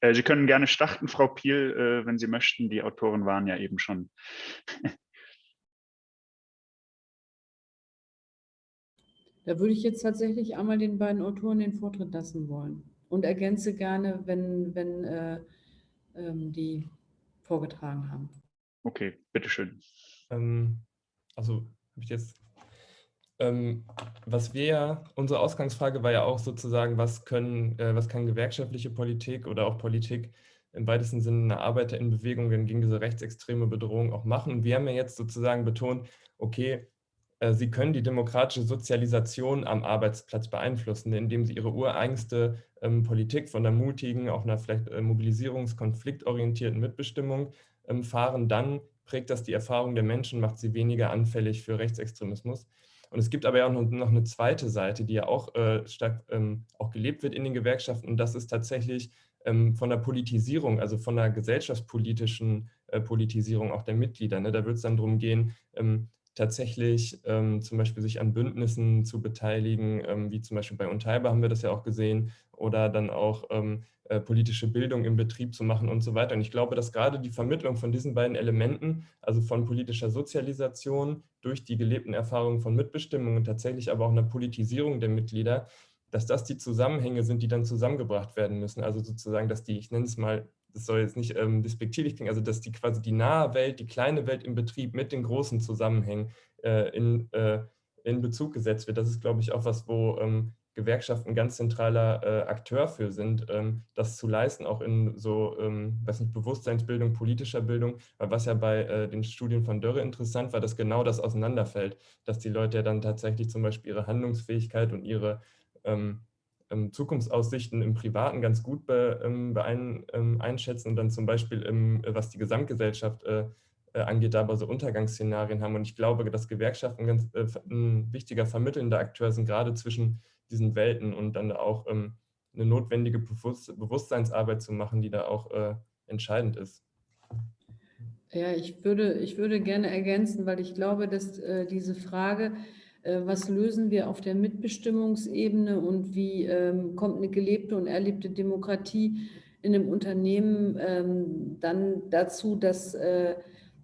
Äh, Sie können gerne starten, Frau Piel, äh, wenn Sie möchten. Die Autoren waren ja eben schon. *laughs* Da würde ich jetzt tatsächlich einmal den beiden Autoren den Vortritt lassen wollen und ergänze gerne, wenn, wenn äh, ähm, die vorgetragen haben. Okay, bitteschön. Ähm, also habe ich jetzt ähm, was wir ja, unsere Ausgangsfrage war ja auch sozusagen, was können, äh, was kann gewerkschaftliche Politik oder auch Politik im weitesten Sinne eine Arbeiterinnenbewegung gegen diese rechtsextreme Bedrohung auch machen. Und wir haben ja jetzt sozusagen betont, okay, sie können die demokratische Sozialisation am Arbeitsplatz beeinflussen, indem sie ihre ureigenste ähm, Politik von der mutigen, auch einer vielleicht äh, mobilisierungskonfliktorientierten Mitbestimmung ähm, fahren, dann prägt das die Erfahrung der Menschen, macht sie weniger anfällig für Rechtsextremismus. Und es gibt aber ja auch noch, eine zweite Seite, die ja auch äh, stark ähm, auch gelebt wird in den Gewerkschaften und das ist tatsächlich ähm, von der Politisierung, also von der gesellschaftspolitischen äh, Politisierung auch der Mitglieder. Ne? Da wird es dann darum gehen, ähm, tatsächlich ähm, zum Beispiel sich an Bündnissen zu beteiligen, ähm, wie zum Beispiel bei Unteilbar haben wir das ja auch gesehen, oder dann auch ähm, äh, politische Bildung im Betrieb zu machen und so weiter. Und ich glaube, dass gerade die Vermittlung von diesen beiden Elementen, also von politischer Sozialisation durch die gelebten Erfahrungen von Mitbestimmung und tatsächlich aber auch einer Politisierung der Mitglieder, dass das die Zusammenhänge sind, die dann zusammengebracht werden müssen. Also sozusagen, dass die, ich nenne es mal, das soll jetzt nicht ähm, despektierlich klingen, also dass die quasi die nahe Welt, die kleine Welt im Betrieb mit den großen Zusammenhängen äh, in, äh, in Bezug gesetzt wird. Das ist, glaube ich, auch was, wo ähm, Gewerkschaften ganz zentraler äh, Akteur für sind, ähm, das zu leisten, auch in so, ähm, weiß nicht, Bewusstseinsbildung, politischer Bildung, weil was ja bei äh, den Studien von Dörre interessant war, dass genau das auseinanderfällt, dass die Leute ja dann tatsächlich zum Beispiel ihre Handlungsfähigkeit und ihre ähm, Zukunftsaussichten im Privaten ganz gut be, ähm, beein, ähm, einschätzen und dann zum Beispiel, im, was die Gesamtgesellschaft äh, äh, angeht, aber so Untergangsszenarien haben. Und ich glaube, dass Gewerkschaften ganz, äh, ein wichtiger vermittelnder Akteur sind, gerade zwischen diesen Welten und dann auch ähm, eine notwendige Bewusst Bewusstseinsarbeit zu machen, die da auch äh, entscheidend ist. Ja, ich würde, ich würde gerne ergänzen, weil ich glaube, dass äh, diese Frage, äh, was lösen wir auf der Mitbestimmungsebene und wie ähm, kommt eine gelebte und erlebte Demokratie in einem Unternehmen ähm, dann dazu, dass, äh,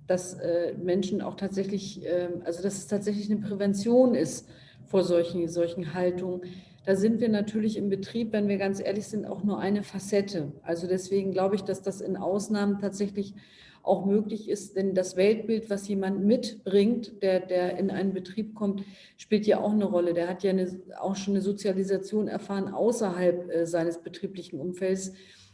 dass äh, Menschen auch tatsächlich, ähm, also dass es tatsächlich eine Prävention ist vor solchen, solchen Haltungen. Da sind wir natürlich im Betrieb, wenn wir ganz ehrlich sind, auch nur eine Facette. Also deswegen glaube ich, dass das in Ausnahmen tatsächlich auch möglich ist, denn das Weltbild, was jemand mitbringt, der, der in einen Betrieb kommt, spielt ja auch eine Rolle. Der hat ja eine, auch schon eine Sozialisation erfahren außerhalb äh, seines betrieblichen Umfelds.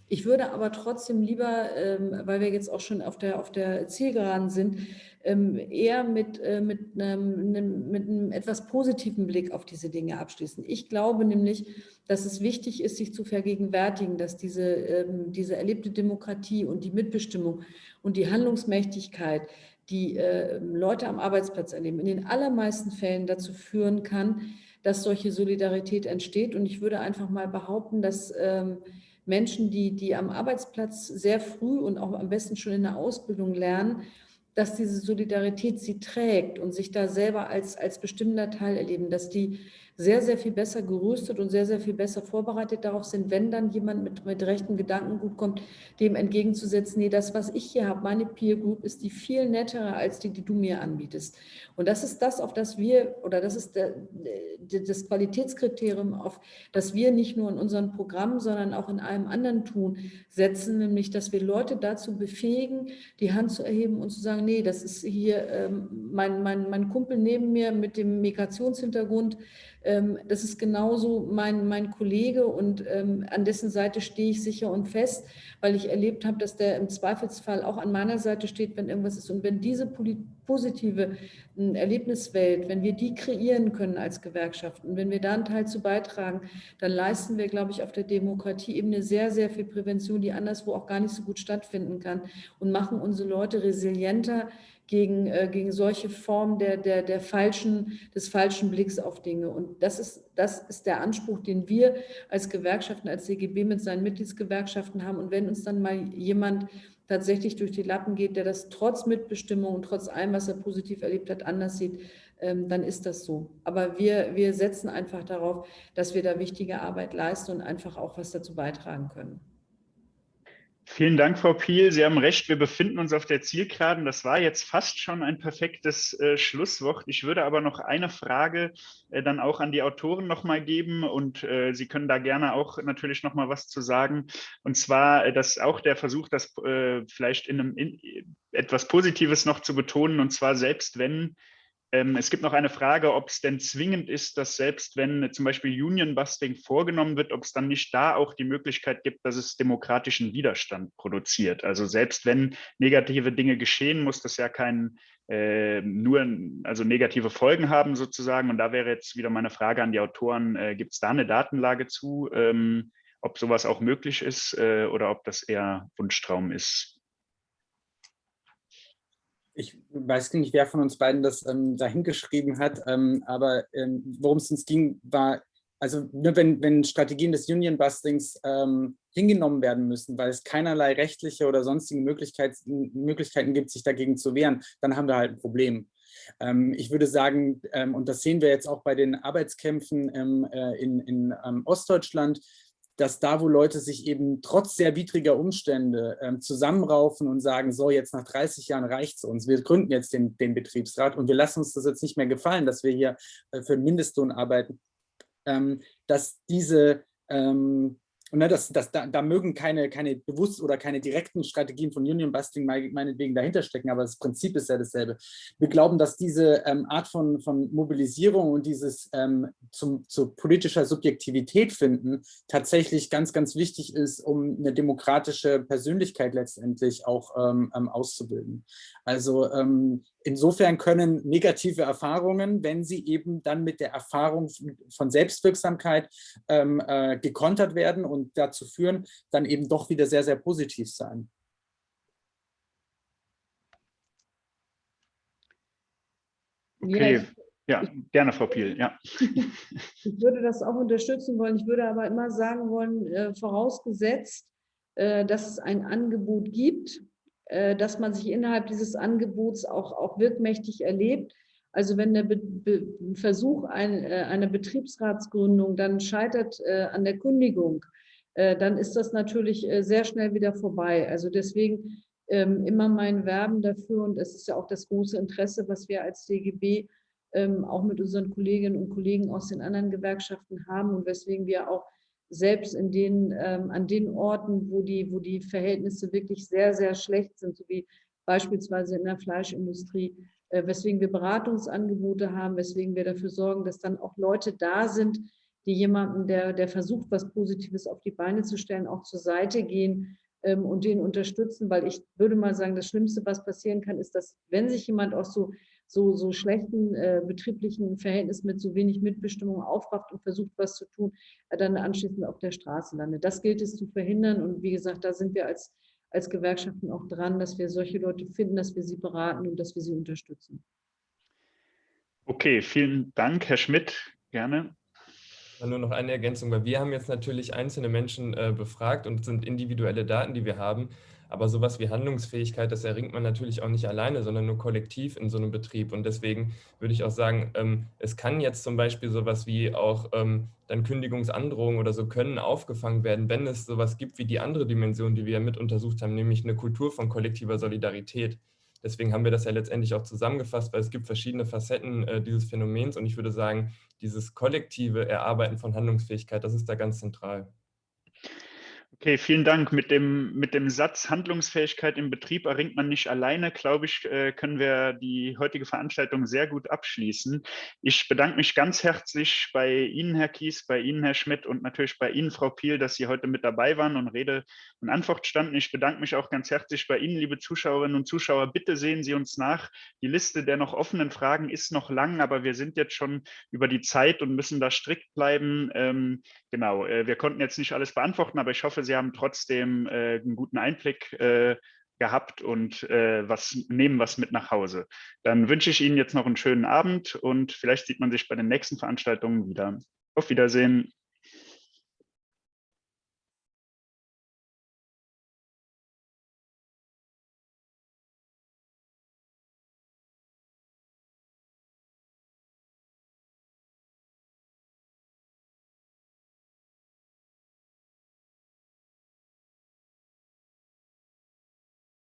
Ich würde aber trotzdem lieber, ähm, weil wir jetzt auch schon auf der, auf der Zielgeraden sind, ähm, eher mit, äh, mit, einem, mit einem etwas positiven Blick auf diese Dinge abschließen. Ich glaube nämlich, dass es wichtig ist, sich zu vergegenwärtigen, dass diese, ähm, diese erlebte Demokratie und die Mitbestimmung und die Handlungsmächtigkeit, die äh, Leute am Arbeitsplatz erleben, in den allermeisten Fällen dazu führen kann, dass solche Solidarität entsteht. Und ich würde einfach mal behaupten, dass ähm, Menschen, die, die am Arbeitsplatz sehr früh und auch am besten schon in der Ausbildung lernen, dass diese Solidarität sie trägt und sich da selber als, als bestimmender Teil erleben, dass die sehr, sehr viel besser gerüstet und sehr, sehr viel besser vorbereitet darauf sind, wenn dann jemand mit, mit rechten Gedanken gut kommt, dem entgegenzusetzen, nee, das, was ich hier habe, meine Peer Group, ist die viel nettere als die, die du mir anbietest. Und das ist das, auf das wir, oder das ist der, das Qualitätskriterium, auf das wir nicht nur in unseren Programmen, sondern auch in allem anderen tun, setzen, nämlich, dass wir Leute dazu befähigen, die Hand zu erheben und zu sagen, nee, das ist hier ähm, mein, mein, mein Kumpel neben mir mit dem Migrationshintergrund, das ist genauso mein, mein Kollege und ähm, an dessen Seite stehe ich sicher und fest, weil ich erlebt habe, dass der im Zweifelsfall auch an meiner Seite steht, wenn irgendwas ist. Und wenn diese positive hm, Erlebniswelt, wenn wir die kreieren können als Gewerkschaften wenn wir da einen Teil zu beitragen, dann leisten wir, glaube ich, auf der Demokratieebene sehr, sehr viel Prävention, die anderswo auch gar nicht so gut stattfinden kann und machen unsere Leute resilienter, gegen, äh, gegen solche Formen der, der, der falschen, des falschen Blicks auf Dinge. Und das ist, das ist der Anspruch, den wir als Gewerkschaften, als CGB mit seinen Mitgliedsgewerkschaften haben. Und wenn uns dann mal jemand tatsächlich durch die Lappen geht, der das trotz Mitbestimmung und trotz allem, was er positiv erlebt hat, anders sieht, ähm, dann ist das so. Aber wir, wir setzen einfach darauf, dass wir da wichtige Arbeit leisten und einfach auch was dazu beitragen können. Vielen Dank, Frau Piel. Sie haben recht, wir befinden uns auf der Zielgeraden. Das war jetzt fast schon ein perfektes äh, Schlusswort. Ich würde aber noch eine Frage äh, dann auch an die Autoren nochmal geben und äh, Sie können da gerne auch natürlich nochmal was zu sagen. Und zwar, äh, dass auch der Versuch, das äh, vielleicht in einem in, etwas Positives noch zu betonen, und zwar selbst wenn es gibt noch eine Frage, ob es denn zwingend ist, dass selbst wenn zum Beispiel Union Busting vorgenommen wird, ob es dann nicht da auch die Möglichkeit gibt, dass es demokratischen Widerstand produziert. Also selbst wenn negative Dinge geschehen, muss das ja kein äh, nur also negative Folgen haben sozusagen. Und da wäre jetzt wieder meine Frage an die Autoren, äh, gibt es da eine Datenlage zu, ähm, ob sowas auch möglich ist äh, oder ob das eher Wunschtraum ist? Ich weiß nicht, wer von uns beiden das ähm, dahingeschrieben hat, ähm, aber ähm, worum es uns ging, war, also nur wenn, wenn Strategien des Union-Bustings ähm, hingenommen werden müssen, weil es keinerlei rechtliche oder sonstige Möglichkeiten, Möglichkeiten gibt, sich dagegen zu wehren, dann haben wir halt ein Problem. Ähm, ich würde sagen, ähm, und das sehen wir jetzt auch bei den Arbeitskämpfen äh, in, in Ostdeutschland, dass da, wo Leute sich eben trotz sehr widriger Umstände ähm, zusammenraufen und sagen, so jetzt nach 30 Jahren reicht es uns, wir gründen jetzt den, den, Betriebsrat und wir lassen uns das jetzt nicht mehr gefallen, dass wir hier äh, für einen Mindestlohn arbeiten, ähm, dass diese ähm, und ne, das, das, da, da, mögen keine, keine bewusst oder keine direkten Strategien von Union Busting meinetwegen dahinter stecken, aber das Prinzip ist ja dasselbe. Wir glauben, dass diese ähm, Art von, von Mobilisierung und dieses ähm, zum, zu politischer Subjektivität finden tatsächlich ganz, ganz wichtig ist, um eine demokratische Persönlichkeit letztendlich auch ähm, ähm auszubilden. Also ähm, insofern können negative Erfahrungen, wenn sie eben dann mit der Erfahrung von Selbstwirksamkeit ähm, äh, gekontert werden und dazu führen, dann eben doch wieder sehr, sehr positiv sein. Okay, ja, ja gerne, Frau Piel. Ja. *laughs* Ich würde das auch unterstützen wollen. Ich würde aber immer sagen wollen, äh, vorausgesetzt, äh, dass es ein Angebot gibt, dass man sich innerhalb dieses Angebots auch, auch wirkmächtig erlebt. Also wenn der Be Be Versuch ein, äh, einer Betriebsratsgründung dann scheitert äh, an der Kündigung, äh, dann ist das natürlich äh, sehr schnell wieder vorbei. Also deswegen ähm, immer mein Werben dafür und es ist ja auch das große Interesse, was wir als DGB ähm, auch mit unseren Kolleginnen und Kollegen aus den anderen Gewerkschaften haben und weswegen wir auch selbst in den, ähm, an den Orten, wo die, wo die Verhältnisse wirklich sehr, sehr schlecht sind, so wie beispielsweise in der Fleischindustrie, äh, weswegen wir Beratungsangebote haben, weswegen wir dafür sorgen, dass dann auch Leute da sind, die jemanden, der, der versucht, was Positives auf die Beine zu stellen, auch zur Seite gehen ähm, und den unterstützen, weil ich würde mal sagen, das Schlimmste, was passieren kann, ist, dass wenn sich jemand aus so so, so schlechten äh, betrieblichen Verhältnissen mit so wenig Mitbestimmung aufrafft und versucht, was zu tun, äh, dann anschließend auf der Straße landet. Das gilt es zu verhindern. Und wie gesagt, da sind wir als, als Gewerkschaften auch dran, dass wir solche Leute finden, dass wir sie beraten und dass wir sie unterstützen. Okay, vielen Dank, Herr Schmidt. Gerne. Nur noch eine Ergänzung, weil wir haben jetzt natürlich einzelne Menschen äh, befragt und sind individuelle Daten, die wir haben. Aber sowas wie Handlungsfähigkeit, das erringt man natürlich auch nicht alleine, sondern nur kollektiv in so einem Betrieb. Und deswegen würde ich auch sagen, ähm, es kann jetzt zum Beispiel sowas wie auch ähm, dann Kündigungsandrohungen oder so können aufgefangen werden, wenn es sowas gibt wie die andere Dimension, die wir ja mit untersucht haben, nämlich eine Kultur von kollektiver Solidarität. Deswegen haben wir das ja letztendlich auch zusammengefasst, weil es gibt verschiedene Facetten äh, dieses Phänomens und ich würde sagen, dieses kollektive Erarbeiten von Handlungsfähigkeit, das ist da ganz zentral. Okay, vielen Dank. Mit dem, mit dem Satz Handlungsfähigkeit im Betrieb erringt man nicht alleine, glaube ich, äh, können wir die heutige Veranstaltung sehr gut abschließen. Ich bedanke mich ganz herzlich bei Ihnen, Herr Kies, bei Ihnen, Herr Schmidt und natürlich bei Ihnen, Frau Piel, dass Sie heute mit dabei waren und Rede und Antwort standen. Ich bedanke mich auch ganz herzlich bei Ihnen, liebe Zuschauerinnen und Zuschauer. Bitte sehen Sie uns nach. Die Liste der noch offenen Fragen ist noch lang, aber wir sind jetzt schon über die Zeit und müssen da strikt bleiben. Ähm, genau, äh, wir konnten jetzt nicht alles beantworten, aber ich hoffe, Sie haben trotzdem äh, einen guten Einblick äh, gehabt und äh, was nehmen was mit nach Hause. Dann wünsche ich Ihnen jetzt noch einen schönen Abend und vielleicht sieht man sich bei den nächsten Veranstaltungen wieder. Auf Wiedersehen.